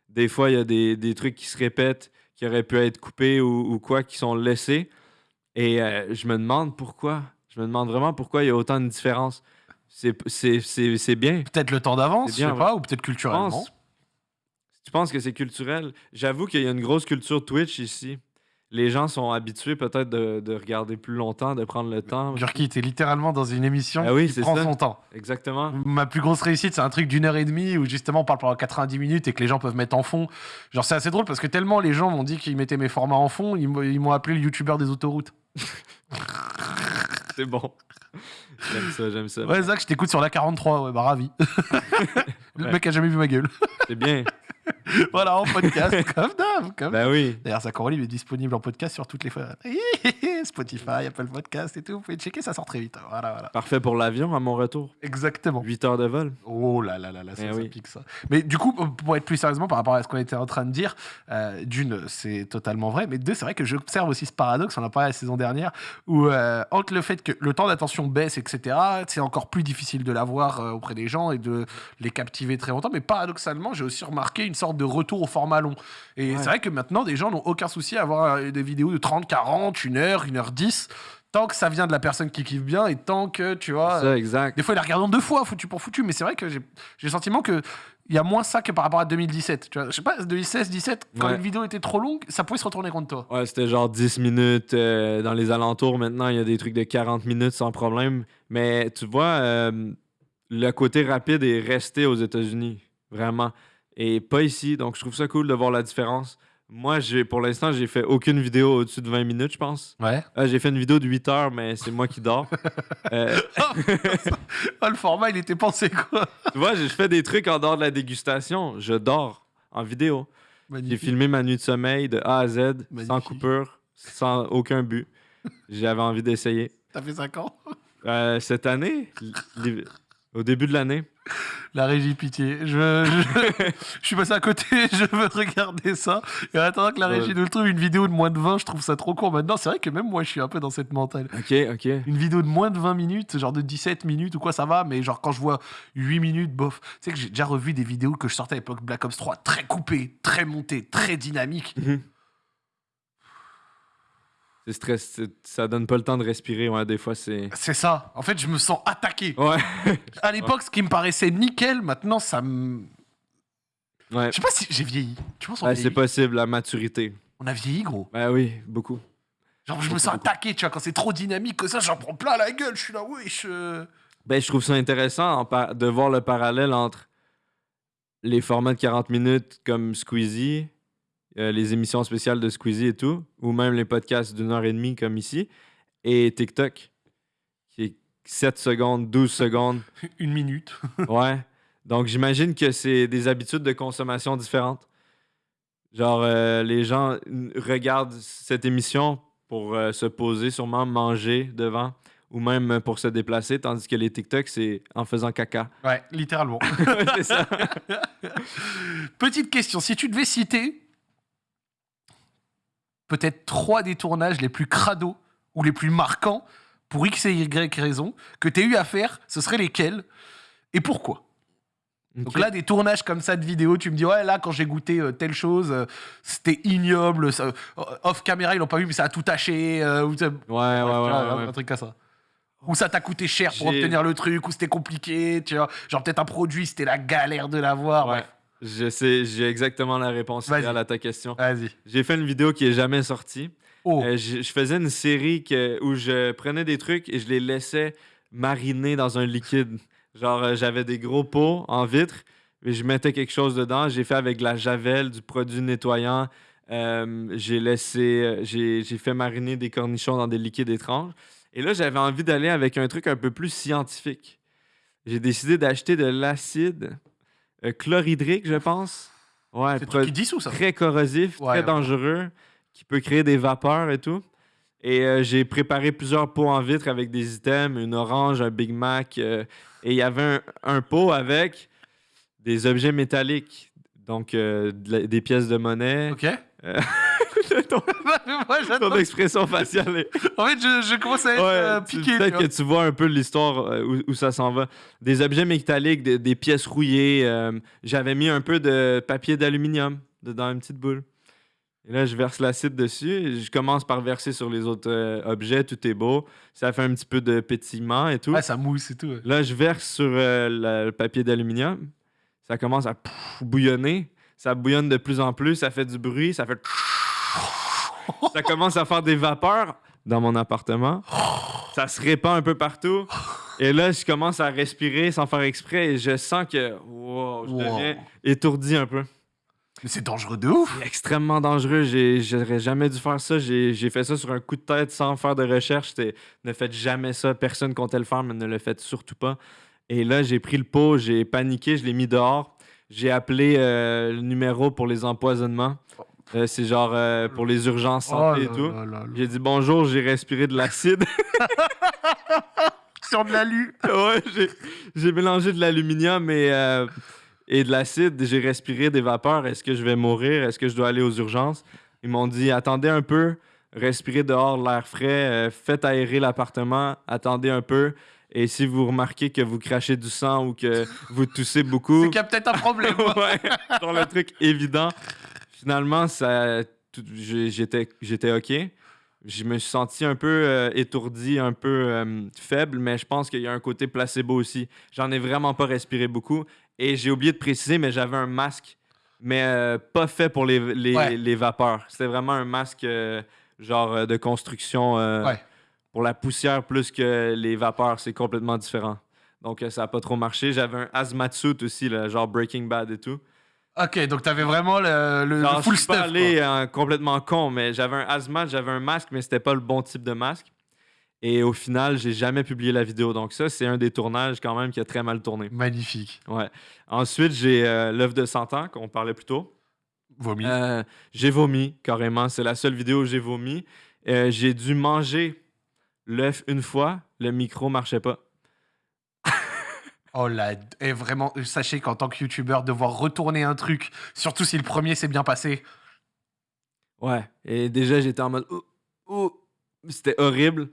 Des fois, il y a des, des trucs qui se répètent, qui auraient pu être coupés ou, ou quoi, qui sont laissés. Et euh, je me demande pourquoi. Je me demande vraiment pourquoi il y a autant de différences. C'est- bien. Peut-être le temps d'avance, je sais pas, ou peut-être culturellement. pense. Tu penses que c'est culturel? J'avoue qu'il y a une grosse culture Twitch ici. Les gens sont habitués peut-être de, de regarder plus longtemps, de prendre le temps. Gurki, t'es littéralement dans une émission Ah oui, qui prend ça. son temps. Exactement. Ma plus grosse réussite, c'est un truc d'une heure et demie où justement on parle pendant 90 minutes et que les gens peuvent mettre en fond. Genre, c'est assez drôle parce que tellement les gens m'ont dit qu'ils mettaient mes formats en fond, ils m'ont ils m'ont appelé le youtubeur des autoroutes. C'est bon. J'aime ça, j'aime ça. Ouais, Zach, je t'écoute sur la 43, ouais, bah ravi. le Ouais. mec a jamais vu ma gueule. C'est bien. voilà, en podcast, comme d'hab. Comme... Ben oui. D'ailleurs, Zach Orly est disponible en podcast sur toutes les fois. Spotify, Apple Podcast et tout. Vous pouvez checker, ça sort très vite. Voilà, voilà. Parfait pour l'avion à mon retour. Exactement. 8 heures de vol. Oh là là là là, ça, Eh ça oui. pique ça. Mais du coup, pour être plus sérieusement par rapport à ce qu'on était en train de dire, euh, d'une, c'est totalement vrai, mais deux, c'est vrai que j'observe aussi ce paradoxe, on en a parlé la saison dernière, où euh, entre le fait que le temps d'attention baisse, etc., c'est encore plus difficile de l'avoir euh, auprès des gens et de les captiver très longtemps, mais paradoxalement, j'ai aussi remarqué une sorte de retour au format long. Et Ouais. c'est vrai que maintenant, des gens n'ont aucun souci à avoir euh, des vidéos de 30, 40, 1 heure, 1 heure 10, tant que ça vient de la personne qui kiffe bien et tant que, tu vois... Ça, exact. Des fois, ils la regardent deux fois, foutu pour foutu, mais c'est vrai que j'ai j'ai le sentiment que il y a moins ça que par rapport à 2017. Tu vois, je sais pas, 2016, 17, quand Ouais. une vidéo était trop longue, ça pouvait se retourner contre toi. Ouais, c'était genre 10 minutes euh, dans les alentours. Maintenant, il y a des trucs de 40 minutes sans problème. Mais tu vois, euh, le côté rapide est resté aux États-Unis. Vraiment. Et pas ici. Donc, je trouve ça cool de voir la différence. Moi, j'ai pour l'instant, j'ai fait aucune vidéo au-dessus de 20 minutes, je pense. Ouais. Ah, j'ai fait une vidéo de 8 heures, mais c'est moi qui dors. Euh, Ah, le format, il était pensé quoi? Tu vois, je fais des trucs en dehors de la dégustation. Je dors en vidéo. J'ai filmé ma nuit de sommeil de A à Z, sans coupure, sans aucun but. J'avais envie d'essayer. T'as fait 5 ans? Euh, cette année, au début de l'année, La régie, pitié. Je, je, je suis passé à côté, je veux regarder ça. Et en attendant que la régie nous le trouve, une vidéo de moins de 20, je trouve ça trop court. Maintenant, c'est vrai que même moi, je suis un peu dans cette mentale. ok, ok. Une vidéo de moins de 20 minutes, genre de 17 minutes ou quoi, ça va, mais genre quand je vois 8 minutes, bof. Tu sais que j'ai déjà revu des vidéos que je sortais à l'époque Black Ops 3, très coupées, très montées, très dynamiques. Mhm. C'est stress, ça donne pas le temps de respirer. Ouais, des fois, c'est. C'est ça. En fait, je me sens attaqué. Ouais. À l'époque, ce qui me paraissait nickel, maintenant, ça me. ouais. Je sais pas si j'ai vieilli. Tu penses Ouais, c'est possible, la maturité. On a vieilli, gros. Ben oui, beaucoup. Genre, je me sens attaqué, tu vois, quand c'est trop dynamique que ça, j'en prends plein la gueule. Je suis là, wesh. euh. Ben, je trouve ça intéressant de voir le parallèle entre les formats de 40 minutes comme Squeezie, euh, les émissions spéciales de Squeezie et tout, ou même les podcasts d'une heure et demie comme ici, et TikTok, qui est 7 secondes, 12 secondes. Une minute. Ouais. Donc, j'imagine que c'est des habitudes de consommation différentes. Genre, euh, les gens regardent cette émission pour euh, se poser, sûrement manger devant, ou même pour se déplacer, tandis que les TikTok, c'est en faisant caca. Ouais, littéralement. c'est ça. Petite question, si tu devais citer peut-être trois des tournages les plus crados ou les plus marquants pour X et Y raison que tu eu à faire, ce seraient lesquels et pourquoi Donc Ok. là, des tournages comme ça de vidéos, tu me dis, ouais, là, quand j'ai goûté euh, telle chose, euh, c'était ignoble, ça- euh, off caméra, ils l'ont pas vu, mais ça a tout taché, euh, ou ça- Ouais, ouais, ouais. vois, ouais, un, truc comme ça. Ou ça t'a coûté cher pour obtenir le truc, ou c'était compliqué, tu vois. Genre peut-être un produit, c'était la galère de l'avoir. Ouais. bref. Je sais, j'ai exactement la réponse à ta question. Vas-y. J'ai fait une vidéo qui est jamais sortie. Oh, Euh, je, je faisais une série que- où je prenais des trucs et je les laissais mariner dans un liquide. Genre, euh, j'avais des gros pots en vitre et je mettais quelque chose dedans. J'ai fait avec de la javel, du produit nettoyant. Euh, j'ai laissé, j'ai fait mariner des cornichons dans des liquides étranges. Et là, j'avais envie d'aller avec un truc un peu plus scientifique. J'ai décidé d'acheter de l'acide euh, chlorhydrique, je pense. Ouais, c'est pro- ça très corrosif, Ouais, très ouais. dangereux, qui peut créer des vapeurs et tout. Et euh, j'ai préparé plusieurs pots en vitre avec des items, une orange, un Big Mac. euh, et il y avait un, un pot avec des objets métalliques. Donc, de la- des pièces de monnaie. Ok. ton, Moi, ton expression faciale est... En fait, je, je commence à être euh, Ouais, piqué. Peut-être que tu vois un peu l'histoire euh, où, où ça s'en va. Des objets métalliques, des, des pièces rouillées. euh, J'avais mis un peu de papier d'aluminium dans une petite boule. Et là, je verse l'acide dessus. et je commence par verser sur les autres euh, objets. Tout est beau. Ça fait un petit peu de pétillement et tout. Ouais, ça mousse et tout. ouais. Là, je verse sur euh, la- le papier d'aluminium. Ça commence à bouillonner. Ça bouillonne de plus en plus. Ça fait du bruit. Ça fait. Ça commence à faire des vapeurs dans mon appartement. Ça se répand un peu partout. Et là, je commence à respirer sans faire exprès et je sens que wow, je Wow. deviens étourdi un peu. Mais c'est dangereux de ouf. C'est extrêmement dangereux. J'aurais jamais dû faire ça. J'ai fait ça sur un coup de tête sans faire de recherche. Ne faites jamais ça. Personne comptait le faire, mais ne le faites surtout pas. Et là, j'ai pris le pot, j'ai paniqué, je l'ai mis dehors. J'ai appelé euh, le numéro pour les empoisonnements. Euh, C'est genre euh, pour les urgences santé Oh et tout. J'ai dit bonjour, j'ai respiré de l'acide. Sur de l'alu. ouais, j'ai- mélangé de l'aluminium et, euh, et de l'acide. J'ai respiré des vapeurs. Est-ce que je vais mourir? Est-ce que je dois aller aux urgences? Ils m'ont dit attendez un peu, respirez dehors l'air frais, faites aérer l'appartement, attendez un peu. Et si vous remarquez que vous crachez du sang ou que vous toussez beaucoup, C'est qu'il y a peut-être un problème. ouais, genre le truc évident. Finalement, ça, j'étais, j'étais OK. Je me suis senti un peu euh, étourdi, un peu euh, faible, mais je pense qu'il y a un côté placebo aussi. J'en ai vraiment pas respiré beaucoup. Et j'ai oublié de préciser, mais j'avais un masque, mais euh, pas fait pour les, les, Ouais. les vapeurs. C'était vraiment un masque genre de construction Ouais. pour la poussière plus que les vapeurs. C'est complètement différent. Donc ça a pas trop marché. J'avais un hazmat suit aussi, là, genre Breaking Bad et tout. Ok, donc t'avais vraiment le, le- le Genre, full je suis pas stuff. allé euh, complètement con, mais j'avais un hazmat, j'avais un masque, mais c'était pas le bon type de masque. Et au final, j'ai jamais publié la vidéo. Donc ça, c'est un des tournages quand même qui a très mal tourné. Magnifique. Ouais. Ensuite, j'ai euh, l'œuf de 100 ans qu'on parlait plus tôt. Vomi. Euh, j'ai vomi carrément. C'est la seule vidéo où j'ai vomi. Euh, j'ai dû manger l'œuf une fois. Le micro marchait pas. Oh là, et vraiment, sachez qu'en tant que youtubeur, devoir retourner un truc, surtout si le premier s'est bien passé, Ouais. Et déjà, j'étais en mode. Ouh, ouh. C'était horrible.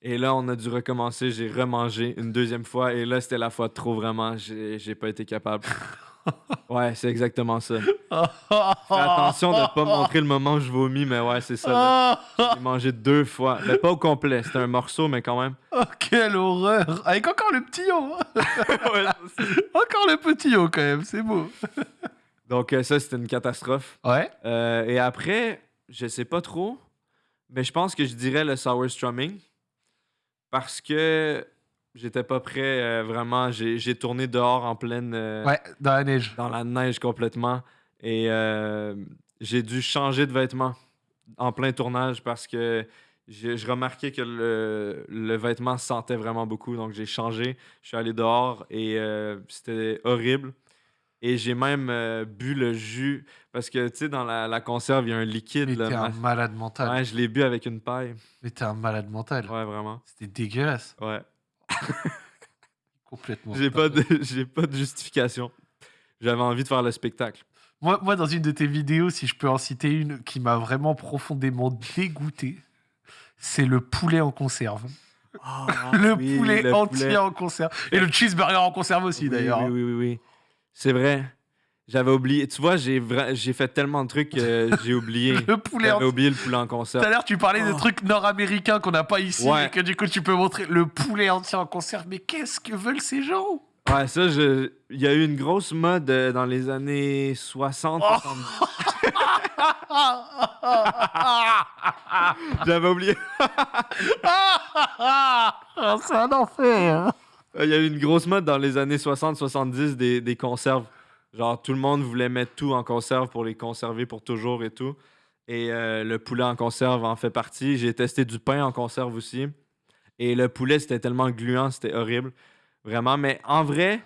Et là, on a dû recommencer. J'ai remangé une deuxième fois. Et là, c'était la fois trop vraiment. J'ai pas été capable. Ouais, c'est exactement ça. Fais attention de pas montrer le moment où je vomis, mais ouais, c'est ça. J'ai mangé deux fois. Mais pas au complet, c'était un morceau, mais quand même. Oh, quelle horreur Avec encore le petit haut Ouais, Encore le petit haut, quand même, c'est beau. Donc, euh, ça, c'était une catastrophe. Ouais Euh, et après, je sais pas trop, mais je pense que je dirais le sour strumming parce que j'étais pas prêt euh, vraiment. J'ai tourné dehors en pleine. euh, Ouais, dans la neige. dans la neige complètement. Et euh, j'ai dû changer de vêtements en plein tournage parce que je, je remarquais que le, le vêtement sentait vraiment beaucoup. Donc j'ai changé. Je suis allé dehors et c'était horrible. Et j'ai même euh, bu le jus parce que, tu sais, dans la, la conserve, il y a un liquide. Mais t'es un ma- malade mental. Ouais, je l'ai bu avec une paille. Mais t'es un malade mental. Ouais, vraiment. C'était dégueulasse. Ouais. Complètement. J'ai pas, de, j'ai pas de justification. J'avais envie de faire le spectacle. Moi, moi, dans une de tes vidéos, si je peux en citer une qui m'a vraiment profondément dégoûté, c'est le poulet en conserve. le Ah, oui, poulet le entier poulet. en conserve. Et le cheeseburger en conserve aussi, Oui, d'ailleurs. Oui, oui, oui, oui. C'est vrai. J'avais oublié. Tu vois, j'ai vra- j'ai fait tellement de trucs que j'ai oublié. Le poulet J'avais en oublié le poulet en Tout à l'heure, tu parlais de Oh. trucs nord-américains qu'on n'a pas ici Ouais. et que du coup, tu peux montrer le poulet entier en conserve. Mais qu'est-ce que veulent ces gens? Ouais, ça, je... il y a eu une grosse mode euh, dans les années 60. Oh. 70. J'avais oublié. C'est un enfer. Il y a eu une grosse mode dans les années 60-70 des, des conserves. Genre, tout le monde voulait mettre tout en conserve pour les conserver pour toujours et tout. Et euh, le poulet en conserve en fait partie. J'ai testé du pain en conserve aussi. Et le poulet, c'était tellement gluant, c'était horrible. Vraiment. Mais en vrai,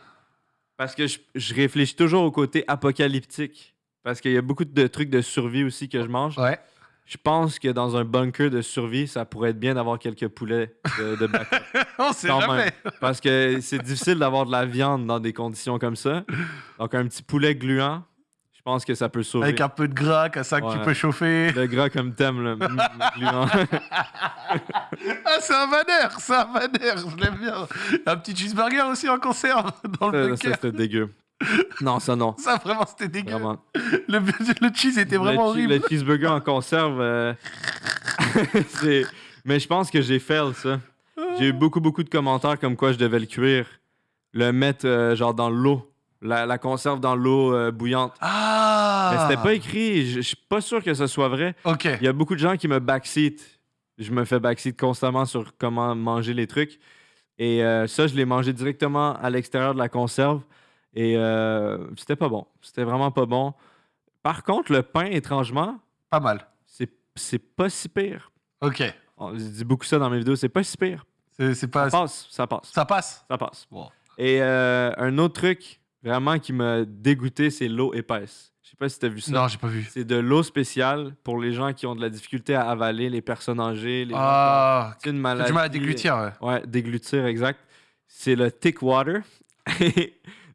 parce que je, je réfléchis toujours au côté apocalyptique. Parce qu'il y a beaucoup de trucs de survie aussi que je mange. Je pense que dans un bunker de survie, ça pourrait être bien d'avoir quelques poulets de, de backup. On sait jamais. Parce que c'est difficile d'avoir de la viande dans des conditions comme ça. Donc, un petit poulet gluant, je pense que ça peut sauver. Avec un peu de gras, comme ça que tu peux chauffer. Le gras comme thème, là. Mm, gluant. Ah, c'est un vanner, c'est un vanner, je l'aime bien. Un petit cheeseburger aussi en conserve dans le ça, bunker. c'était dégueu. Non, ça, non. Ça, vraiment, c'était dégueu. Vraiment. Le, le cheese était vraiment le, horrible. le cheeseburger en conserve, euh, c'est... Mais je pense que j'ai fait ça. J'ai eu beaucoup, beaucoup de commentaires comme quoi je devais le cuire. Le mettre, euh, genre, dans l'eau. La, la conserve dans l'eau euh, bouillante. Ah Mais c'était pas écrit. Je suis pas sûr que ce soit vrai. Ok. Il y a beaucoup de gens qui me backseat. Je me fais backseat constamment sur comment manger les trucs. Et ça, je l'ai mangé directement à l'extérieur de la conserve. Et euh, c'était pas bon. C'était vraiment pas bon. Par contre, le pain, étrangement, Pas mal. c'est pas si pire. Ok. On- dis beaucoup ça dans mes vidéos. C'est pas si pire. C'est c'est pas. Ça passe, ça passe. Ça passe? Ça passe. Bon. Et euh, un autre truc vraiment qui m'a dégoûté, c'est l'eau épaisse. Je sais pas si t'as vu ça. Non, j'ai pas vu. C'est de l'eau spéciale pour les gens qui ont de la difficulté à avaler, les personnes âgées, les gens Ah, qui ont une maladie. du mal à déglutir. Ouais. Ouais, déglutir, exact. C'est le thick water.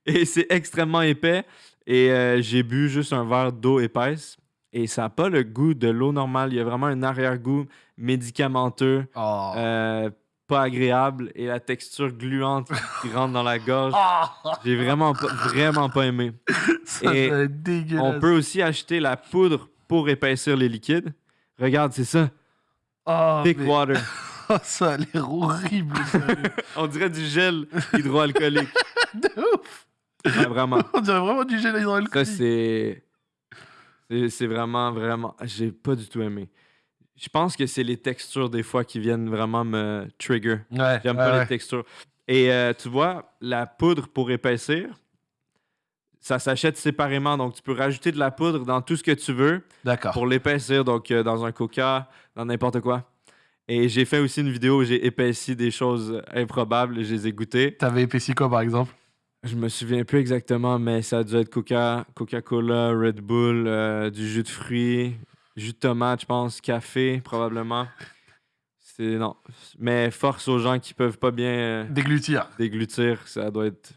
et c'est extrêmement épais. Et euh, j'ai bu juste un verre d'eau épaisse. Et ça n'a pas le goût de l'eau normale. Il y a vraiment un arrière-goût médicamenteux, Oh. euh, pas agréable. Et la texture gluante qui rentre dans la gorge. Ah, J'ai vraiment pas, vraiment pas aimé. ça et dégueulasse. On peut aussi acheter la poudre pour épaissir les liquides. Regarde, c'est ça. Oh, Thick mais- water. oh, ça a l'air horrible. On dirait du gel hydroalcoolique. De ouf. Vraiment. On dirait vraiment du gel Ça, hydroalcoolique. c'est. c'est- C'est vraiment, vraiment. J'ai pas du tout aimé. Je pense que c'est les textures des fois qui viennent vraiment me trigger. Ouais. J'aime ouais, pas ouais. les textures. Et euh, tu vois, la poudre pour épaissir, ça s'achète séparément. Donc, tu peux rajouter de la poudre dans tout ce que tu veux D'accord. pour l'épaissir. Donc, euh, dans un coca, dans n'importe quoi. Et j'ai fait aussi une vidéo où j'ai épaissi des choses improbables et je les ai goûtées. T'avais épaissi quoi, par exemple? Je me souviens plus exactement, mais ça a dû être Coca, Coca-Cola, Red Bull, euh, du jus de fruits, jus de tomate, je pense, café, probablement. C'est non. Mais force aux gens qui peuvent pas bien euh, Déglutir. déglutir, ça doit être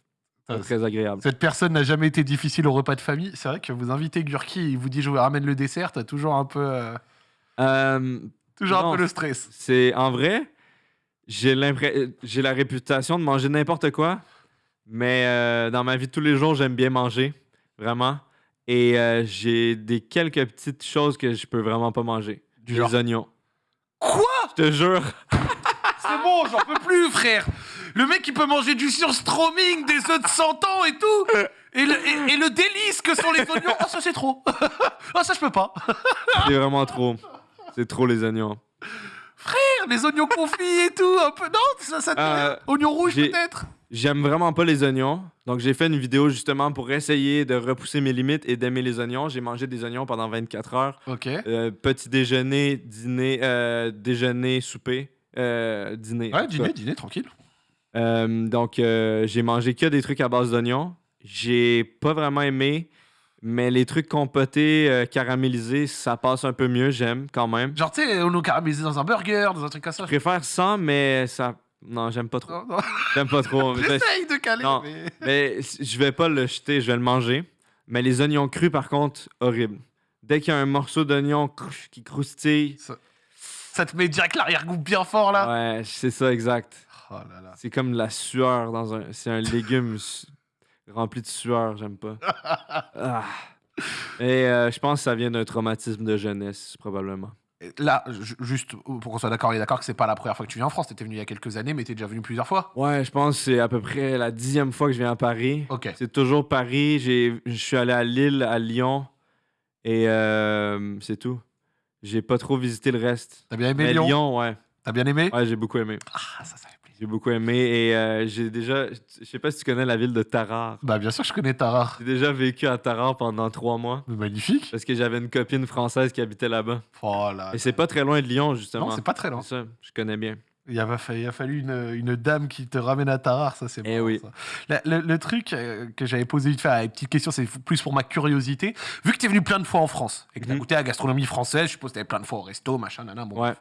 pas très agréable. Cette personne n'a jamais été difficile au repas de famille. C'est vrai que vous invitez Gurki, il vous dit je vous ramène le dessert, t'as toujours un peu, euh, Euh, toujours Non. un peu le stress. c'est en vrai, j'ai j'ai la réputation de manger n'importe quoi, mais euh, dans ma vie de tous les jours, j'aime bien manger. vraiment. Et euh, j'ai des quelques petites choses que je peux vraiment pas manger. Du Les oignons. Quoi? Je te jure. C'est bon, j'en peux plus, frère. Le mec, il peut manger du surstroming, des œufs de 100 ans et tout. Et le, et, et le délice que sont les oignons. Ah, ça, c'est trop. Ah, ça, je peux pas. C'est vraiment trop. C'est trop les oignons. Les oignons confits et tout. Un peu. Non, ça, ça te Euh, Oignons rouges, peut-être? J'aime vraiment pas les oignons. Donc, j'ai fait une vidéo justement pour essayer de repousser mes limites et d'aimer les oignons. J'ai mangé des oignons pendant 24 heures. Ok. Euh, petit déjeuner, dîner, euh, déjeuner, souper, euh, dîner. Ouais, dîner, dîner, tranquille. Donc, j'ai mangé que des trucs à base d'oignons. J'ai pas vraiment aimé, mais les trucs compotés, caramélisés, ça passe un peu mieux. J'aime quand même. Genre, tu sais, on nous caramélisé dans un burger, dans un truc comme ça. Je préfère sans, mais ça. Non, j'aime pas trop. J'aime pas trop. J'essaye de caler, Non. mais. Mais je vais pas le jeter, je vais le manger. Mais les oignons crus, par contre, horrible. Dès qu'il y a un morceau d'oignon qui croustille, Ça te met direct l'arrière-goût bien fort, là. ouais, c'est ça exact. Oh là là. C'est comme la sueur dans un. C'est un légume rempli de sueur, j'aime pas. Ah. Et euh, je pense que ça vient d'un traumatisme de jeunesse, probablement. Là, ju- juste pour qu'on soit d'accord, on est d'accord que c'est pas la première fois que tu viens en France. T'étais venu il y a quelques années, mais t'es déjà venu plusieurs fois. Ouais, je pense que c'est à peu près la dixième fois que je viens à Paris. Ok. C'est toujours Paris. J'ai- Je suis allé à Lille, à Lyon. Et euh, c'est tout. J'ai pas trop visité le reste. T'as bien aimé Mais Lyon, Lyon, ouais. T'as bien aimé? Ouais, j'ai beaucoup aimé. Ah, ça, ça. J'ai beaucoup aimé. Et euh, j'ai déjà. Je sais pas si tu connais la ville de Tarare. Bah, bien sûr, je connais Tarare. J'ai déjà vécu à Tarare pendant trois mois. Mais magnifique. Parce que j'avais une copine française qui habitait là-bas. Oh là. Et c'est pas très loin de Lyon, justement. Non, c'est pas très loin. C'est ça, je connais bien. Il a, fa- il a fallu une, une dame qui te ramène à Tarare, ça c'est Eh bon. oui. ça. La- Le, le truc euh, que j'avais posé à une petite question, c'est plus pour ma curiosité. Vu que t'es venu plein de fois en France et que t'as Mhm. goûté à la gastronomie française, je suppose que t'allais plein de fois au resto, machin, nana. Bon, Ouais. bref.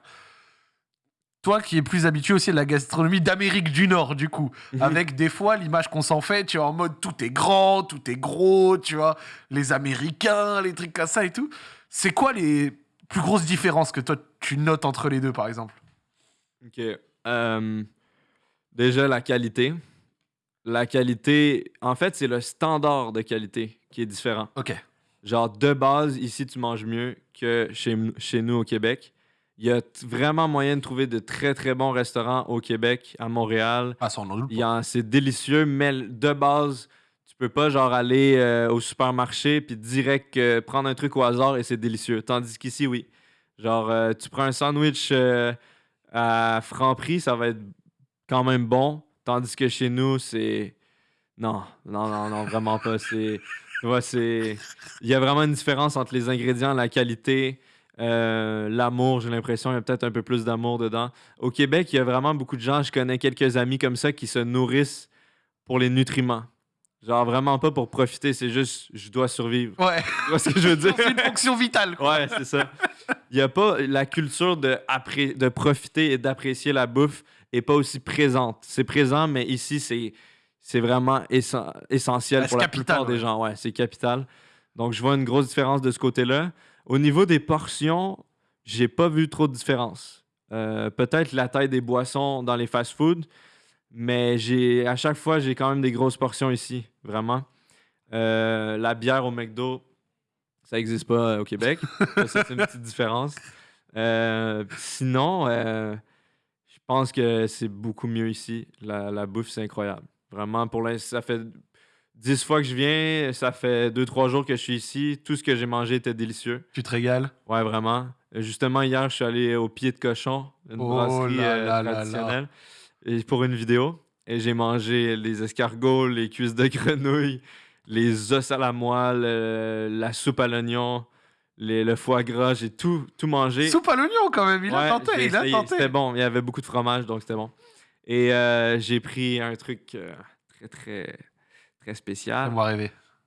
Toi qui es plus habitué aussi à la gastronomie d'Amérique du Nord, du coup, Mhm. avec des fois l'image qu'on s'en fait, tu vois, en mode tout est grand, tout est gros, tu vois, les Américains, les trucs comme ça et tout. C'est quoi les plus grosses différences que toi tu notes entre les deux, par exemple? Ok. Euh, déjà, la qualité. La qualité, en fait, c'est le standard de qualité qui est différent. Ok. Genre, de base, ici, tu manges mieux que chez, chez nous au Québec. Il y a vraiment moyen de trouver de très, très bons restaurants au Québec, à Montréal. Ça, on en doute Il y en- C'est délicieux, mais de base, tu peux pas genre aller euh, au supermarché puis direct euh, prendre un truc au hasard et c'est délicieux. Tandis qu'ici, oui. Genre, euh, tu prends un sandwich à franc prix, ça va être quand même bon. Tandis que chez nous, c'est. Non, non, non, non, vraiment pas. C'est. Tu vois, c'est. Il y a vraiment une différence entre les ingrédients, la qualité, euh, l'amour. J'ai l'impression qu'il y a peut-être un peu plus d'amour dedans. Au Québec, il y a vraiment beaucoup de gens. Je connais quelques amis comme ça qui se nourrissent pour les nutriments. Genre, vraiment pas pour profiter, c'est juste, je dois survivre. Ouais. Tu vois ce que je veux dire? C'est une fonction vitale. quoi. Ouais, c'est ça. Il n'y a pas la culture de, appré- de profiter et d'apprécier la bouffe est pas aussi présente. C'est présent, mais ici, c'est, c'est vraiment essen- essentiel pour la capital, plupart ouais. des gens. Ouais, c'est capital. Donc, je vois une grosse différence de ce côté-là. Au niveau des portions, j'ai pas vu trop de différence. Euh, peut-être la taille des boissons dans les fast-foods, mais j'ai à chaque fois, j'ai quand même des grosses portions ici, vraiment. Euh, la bière au McDo, ça n'existe pas euh, au Québec. Ça, c'est une petite différence. Euh, sinon, je pense que c'est beaucoup mieux ici. La, la bouffe, c'est incroyable. Vraiment, pour l'instant, ça fait 10 fois que je viens. Ça fait 2-3 jours que je suis ici. Tout ce que j'ai mangé était délicieux. Tu te régales? Ouais, vraiment. Justement, hier, je suis allé au Pied de Cochon, une Oh brasserie là euh, là là là. traditionnelle, et pour une vidéo. Et j'ai mangé les escargots, les cuisses de grenouille, les os à la moelle, euh, la soupe à l'oignon, les- le foie gras. J'ai tout, tout mangé. Soupe à l'oignon quand même. Il a tenté. Il a tenté. C'était bon. Il y avait beaucoup de fromage, donc c'était bon. Et euh, j'ai pris un truc euh, très, très, très spécial.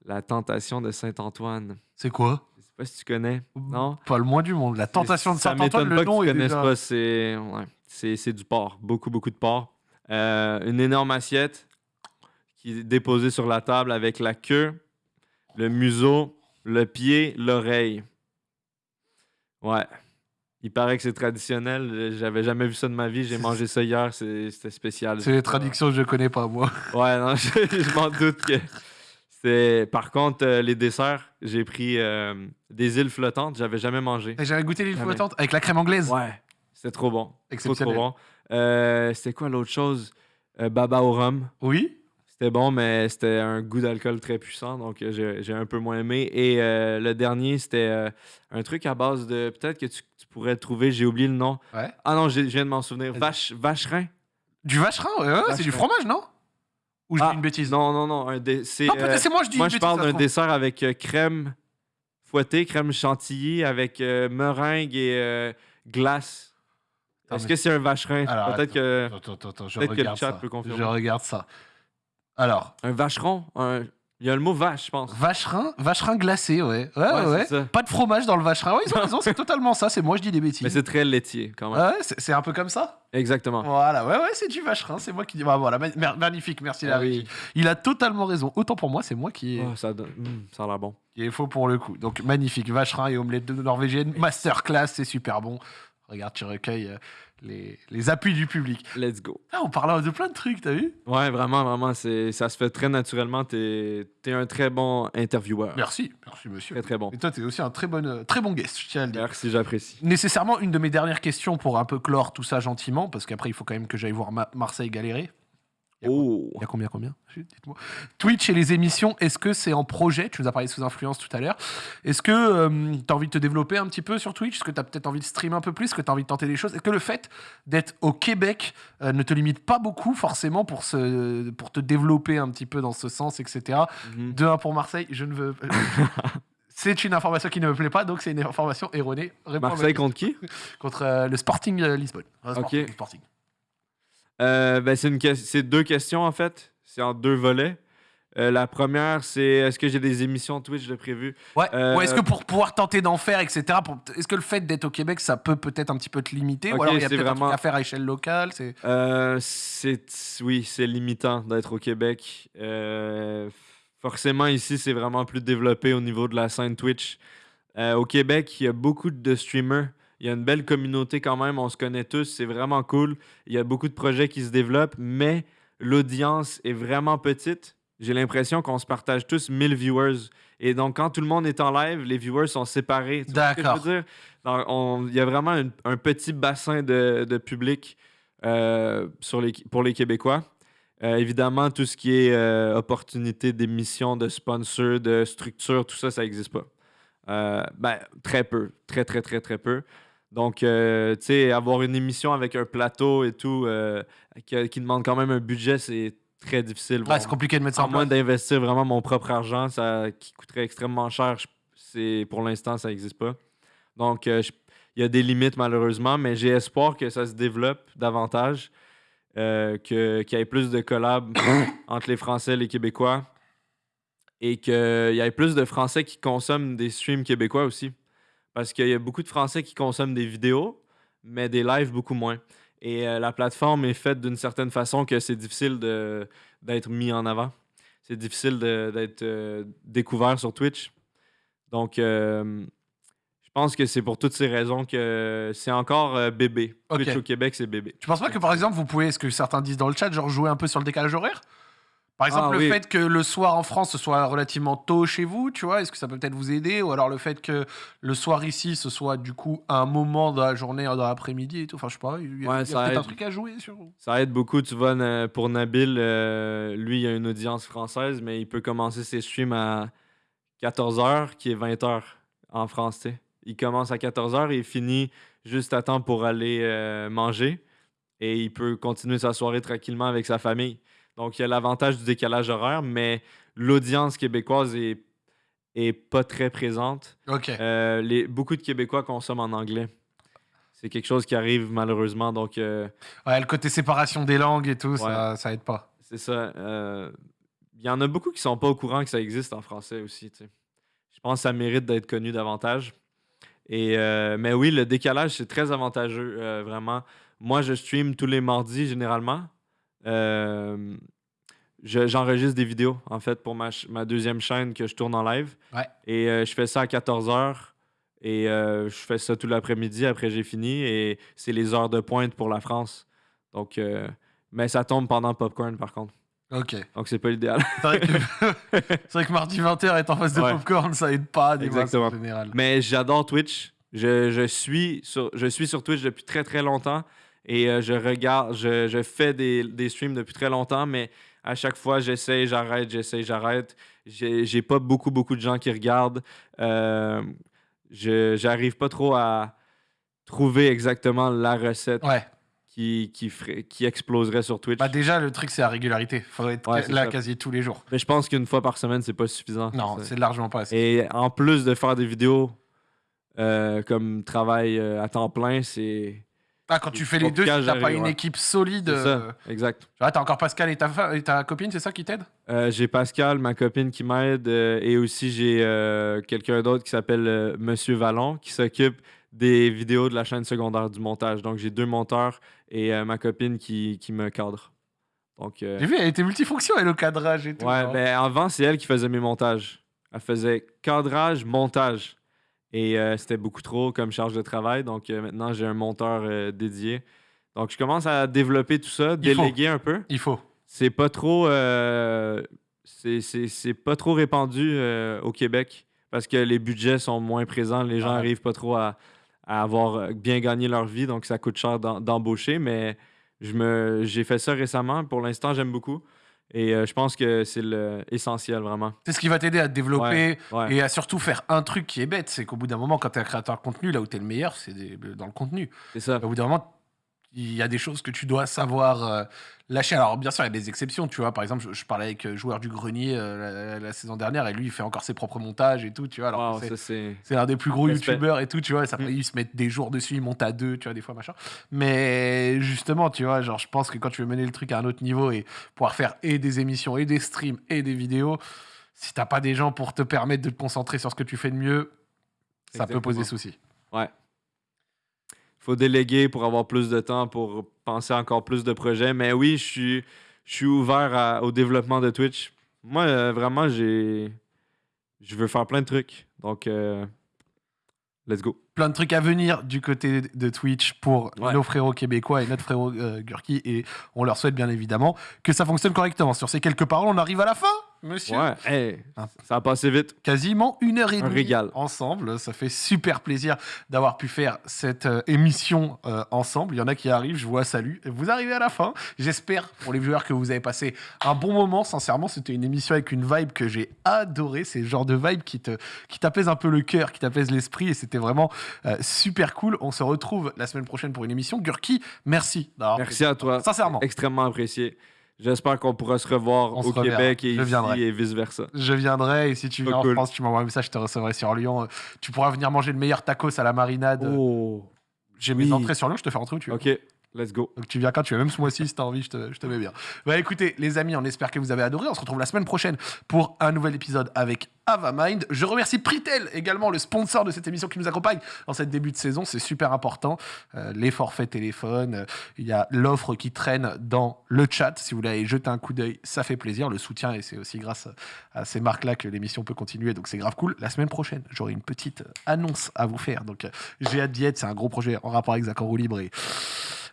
La tentation de Saint-Antoine. C'est quoi? Je sais pas si tu connais. Non? Pas le moins du monde. La tentation de Saint-Antoine, le nom est déjà... pas. C'est ouais, du porc. Beaucoup, beaucoup de porc. Euh, une énorme assiette qui est déposée sur la table avec la queue, le museau, le pied, l'oreille. Ouais. Il paraît que c'est traditionnel. J'avais jamais vu ça de ma vie. J'ai mangé ça hier. C'était spécial. C'est les traductions que je connais pas, moi. Ouais, non, je, je m'en doute que par contre euh, les desserts, j'ai pris euh, des îles flottantes, j'avais jamais mangé. T'as jamais goûté l'île flottante avec la crème anglaise Ouais, c'était trop bon. Trop trop Exceptionnel. bon. Euh, c'était quoi l'autre chose? Baba au rhum. Oui. C'était bon, mais c'était un goût d'alcool très puissant, donc j'ai un peu moins aimé. Et le dernier, c'était un truc à base de. Peut-être que tu pourrais trouver, j'ai oublié le nom. Ouais. Ah non, je viens de m'en souvenir. Vache, vacherin? Du vacherin, ouais, ouais, c'est du fromage, non? Ou je Ah, dis une bêtise? Non, non, non. Un dé- c'est, Non, peut-être euh, c'est moi, je dis moi, une je bêtise. parle ça se d'un trouve. dessert avec euh, crème fouettée, crème chantilly, avec euh, meringue et euh, glace. Attends, Est-ce mais- que c'est un vacherin? Alors, Peut-être que. Attends, attends, attends, je Peut-être que le regarde chat ça. peut confirmer. Je regarde ça. Alors, Un vacheron? Un- Il y a le mot vache, je pense. vacherin, vacherin glacé, ouais. Ouais, ouais, Ouais, ça. Pas de fromage dans le vacherin. Ouais, ils ont raison, c'est totalement ça. C'est moi, je dis des bêtises. Mais c'est très laitier, quand même. Ouais, c'est un peu comme ça. Exactement. Voilà, ouais, ouais, c'est du vacherin. C'est moi qui dis. Bah, voilà, ma- magnifique, merci Ah Larry. oui. Il a totalement raison. Autant pour moi, c'est moi qui Oh, ça, donne- mm, ça a l'air bon. qui ai faux pour le coup. Donc magnifique, vacherin et omelette de norvégienne, masterclass, c'est super bon. Regarde, tu recueilles euh, les, les appuis du public. Let's go. Ah, on parle de plein de trucs, t'as vu? Ouais, vraiment, vraiment, ça se fait très naturellement. T'es, t'es un très bon intervieweur. Merci, merci monsieur. Très, très bon. Et toi, t'es aussi un très bon, euh, très bon guest, je tiens à le dire. Merci, j'apprécie. Nécessairement, une de mes dernières questions pour un peu clore tout ça gentiment, parce qu'après, il faut quand même que j'aille voir Ma- Marseille galérer. Il y a Oh! Combien, combien Dites-moi. Twitch et les émissions, est-ce que c'est en projet Tu nous as parlé sous influence tout à l'heure. Est-ce que tu as envie de te développer un petit peu sur Twitch Est-ce que tu as peut-être envie de streamer un peu plus Est-ce que tu as envie de tenter des choses Est-ce que le fait d'être au Québec euh, ne te limite pas beaucoup forcément pour, se, pour te développer un petit peu dans ce sens, etc. Mhm. 2-1 pour Marseille, je ne veux. c'est une information qui ne me plaît pas, donc c'est une information erronée. Réponds Marseille contre qui? Contre euh, le Sporting euh, Lisbonne. Euh, Sporting, Ok. Sporting. Euh, ben, c'est, que- deux questions, en fait. C'est en deux volets. Euh, la première, c'est est-ce que j'ai des émissions Twitch de prévues? Ouais. Euh, est-ce que pour pouvoir tenter d'en faire, etc., est-ce que le fait d'être au Québec, ça peut peut-être un petit peu te limiter? Ok, Ou alors il y a c'est peut-être un vraiment- truc à faire à échelle locale c'est... Euh, c'est oui, c'est limitant d'être au Québec. Forcément, ici, c'est vraiment plus développé au niveau de la scène Twitch. Au Québec, il y a beaucoup de streamers. Il y a une belle communauté quand même. On se connaît tous. C'est vraiment cool. Il y a beaucoup de projets qui se développent, mais l'audience est vraiment petite. J'ai l'impression qu'on se partage tous 1000 viewers. Et donc, quand tout le monde est en live, les viewers sont séparés. D'accord. Il y a vraiment une- un petit bassin de, de public euh, sur les, pour les Québécois. Euh, évidemment, tout ce qui est euh, opportunité d'émission, de sponsor, de structure, tout ça, ça n'existe pas. Euh, ben, très peu. Très, très, très, très peu. Donc, euh, tu sais, avoir une émission avec un plateau et tout, euh, qui, qui demande quand même un budget, c'est très difficile. Ouais, c'est compliqué de mettre ça en moins d'investir vraiment mon propre argent, ça, qui coûterait extrêmement cher, c'est, pour l'instant, ça n'existe pas. Donc, euh, il y a des limites malheureusement, mais j'ai espoir que ça se développe davantage, que, qu'il y ait plus de collabs entre les Français et les Québécois, et qu'il y ait plus de Français qui consomment des streams québécois aussi. Parce qu'il y a beaucoup de Français qui consomment des vidéos, mais des lives beaucoup moins. Et euh, la plateforme est faite d'une certaine façon que c'est difficile de, d'être mis en avant. C'est difficile d'être euh, découvert sur Twitch. Donc, euh, je pense que c'est pour toutes ces raisons que c'est encore bébé. Twitch au Québec, c'est bébé. Tu penses pas que par exemple, vous pouvez, ce que certains disent dans le chat, genre jouer un peu sur le décalage horaire? Par exemple, Ah, le oui. fait que le soir en France ce soit relativement tôt chez vous, tu vois, est-ce que ça peut peut-être vous aider? Ou alors le fait que le soir ici ce soit du coup un moment dans la journée, dans l'après-midi et tout? Enfin, je sais pas, il y a, Ouais, il y a ça peut-être un aide. truc à jouer sur. Ça aide beaucoup. Tu vois, pour Nabil, euh, lui, il a une audience française, mais il peut commencer ses streams à 14h, qui est 20h en France. tu sais. Il commence à 14h et il finit juste à temps pour aller euh, manger. Et il peut continuer sa soirée tranquillement avec sa famille. Donc, il y a l'avantage du décalage horaire, mais l'audience québécoise est, est pas très présente. Ok. Euh, les, beaucoup de Québécois consomment en anglais. C'est quelque chose qui arrive malheureusement. Donc, euh, Ouais, le côté séparation des langues et tout, ça, ça aide pas. c'est ça. euh, Il y en a beaucoup qui sont pas au courant que ça existe en français aussi. tu sais. Je pense que ça mérite d'être connu davantage. Et, mais oui, le décalage, c'est très avantageux, vraiment. Moi, je stream tous les mardis généralement. Euh, je- J'enregistre des vidéos, en fait, pour ma, ma deuxième chaîne que je tourne en live. Ouais. Et euh, je fais ça à 14h. Et euh, je fais ça tout l'après-midi. Après, j'ai fini. Et c'est les heures de pointe pour la France. Donc, euh, mais ça tombe pendant Popcorn, par contre. Ok. Donc, c'est pas l'idéal. C'est vrai, que... c'est vrai que mardi 20h est en face de Ouais. Popcorn, ça aide pas des Exactement. en général. Mais j'adore Twitch. Je, je suis sur, je suis sur Twitch depuis très très longtemps et euh, je regarde, je, je fais des, des streams depuis très longtemps, mais à chaque fois j'essaie, j'arrête, j'essaie, j'arrête. J'ai pas beaucoup beaucoup de gens qui regardent. Euh, je j'arrive pas trop à trouver exactement la recette Ouais. qui, qui, ferait, qui exploserait sur Twitch. Bah déjà, le truc, c'est la régularité. Faudrait être Ouais, là ça. quasi tous les jours. Mais je pense qu'une fois par semaine, c'est pas suffisant. Non, c'est largement pas assez. Et en plus de faire des vidéos euh, comme travail euh, à temps plein, c'est. Ah, quand tu fais les deux, si t'as pas une ouais. équipe solide. Euh, ça, exact. Ah, t'as encore Pascal et ta, fa- et ta copine, c'est ça qui t'aide? Euh, j'ai Pascal, ma copine qui m'aide, euh, et aussi j'ai euh, quelqu'un d'autre qui s'appelle Monsieur Vallon qui s'occupe des vidéos de la chaîne secondaire du montage. Donc j'ai deux monteurs et ma copine qui, qui me cadre. Donc, J'ai vu, elle était multifonction, elle, au cadrage et tout. ouais, hein. ben avant, c'est elle qui faisait mes montages. Elle faisait cadrage, montage. Et euh, c'était beaucoup trop comme charge de travail. Donc euh, maintenant, j'ai un monteur euh, dédié. Donc je commence à développer tout ça, déléguer un peu. Il faut. C'est pas trop. c'est- c'est c'est pas trop répandu au Québec parce que les budgets sont moins présents. Les gens Ouais. arrivent pas trop à, à avoir bien gagné leur vie, donc ça coûte cher d'em- d'embaucher. Mais je me j'ai fait ça récemment. Pour l'instant, j'aime beaucoup. Et euh, je pense que c'est le- essentiel, vraiment. C'est ce qui va t'aider à te développer Ouais. et à surtout faire un truc qui est bête. C'est qu'au bout d'un moment, quand t'es un créateur de contenu, là où t'es le meilleur, c'est des- dans le contenu. C'est ça. Au bout d'un moment, il y a des choses que tu dois savoir euh, lâcher. Alors, bien sûr, il y a des exceptions. Tu vois, par exemple, je, je parlais avec euh, Joueur du Grenier euh, la, la saison dernière et lui, il fait encore ses propres montages et tout. Tu vois, alors Wow, que c'est- ça, c'est. c'est un des plus gros youtubeurs et tout, tu vois. Ça, Mm. Ils se mettent des jours dessus, ils montent à deux, tu vois, des fois, machin. Mais justement, tu vois, genre, je pense que quand tu veux mener le truc à un autre niveau et pouvoir faire et des émissions, et des streams, et des vidéos, si t'as pas des gens pour te permettre de te concentrer sur ce que tu fais de mieux, ça peut poser souci. Ouais. Faut déléguer pour avoir plus de temps pour penser à encore plus de projets. Mais oui, je suis, je suis ouvert à- au développement de Twitch. Moi, euh, vraiment, j'ai. Je veux faire plein de trucs. Donc, euh, let's go. Plein de trucs à venir du côté de Twitch pour Ouais. nos frérots québécois et notre frérot euh, Gurki. Et on leur souhaite bien évidemment que ça fonctionne correctement. Sur ces quelques paroles, on arrive à la fin, monsieur. Ouais, hey, ça a passé vite. quasiment une heure et Un demie régal. ensemble. Ça fait super plaisir d'avoir pu faire cette euh, émission euh, ensemble. Il y en a qui arrivent, je vois salut. Vous arrivez à la fin. J'espère pour les viewers que vous avez passé un bon moment. Sincèrement, c'était une émission avec une vibe que j'ai adorée. C'est le genre de vibe qui te qui t'apaise un peu le cœur, qui t'apaise l'esprit et c'était vraiment euh, super cool. On se retrouve la semaine prochaine pour une émission. Gurki, merci. Merci à toi. Sincèrement. Extrêmement apprécié. J'espère qu'on pourra se revoir On au. Québec et ici et vice-versa. Je viendrai et si tu viens Oh, en cool. France, tu m'envoies un message, je te recevrai sur Lyon. Tu pourras venir manger le meilleur tacos à la marinade. Oh, J'ai mes entrées sur Lyon, je te fais rentrer où tu veux. ok, let's go. Donc tu viens quand tu veux, même ce mois-ci, si t'as envie, je te, je te mets bien. Bah écoutez, les amis, on espère que vous avez adoré. On se retrouve la semaine prochaine pour un nouvel épisode avec Avamind. Je remercie Pritel, également le sponsor de cette émission qui nous accompagne dans cette début de saison. C'est super important. Euh, les forfaits téléphone, euh, il y a l'offre qui traîne dans le chat. Si vous voulez aller jeter un coup d'œil, ça fait plaisir. Le soutien, et c'est aussi grâce à ces marques-là que l'émission peut continuer. Donc c'est grave cool. La semaine prochaine, j'aurai une petite annonce à vous faire. Donc euh, j'ai hâte d'y être. C'est un gros projet en rapport avec roue libre et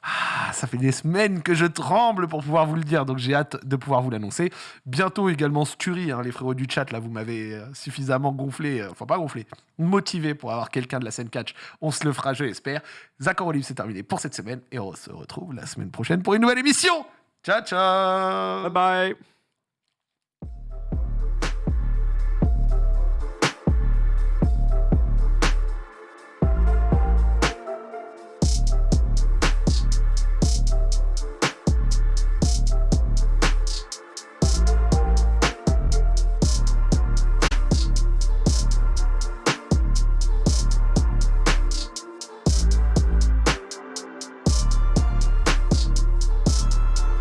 ah, ça fait des semaines que je tremble pour pouvoir vous le dire, donc j'ai hâte de pouvoir vous l'annoncer. Bientôt également Sturi, hein, les frérots du chat, là vous m'avez euh, suffisamment gonflé, euh, enfin pas gonflé, motivé pour avoir quelqu'un de la scène catch. On se le fera, je l'espère. Roue libre, c'est terminé pour cette semaine et on se retrouve la semaine prochaine pour une nouvelle émission. Ciao ciao Bye bye.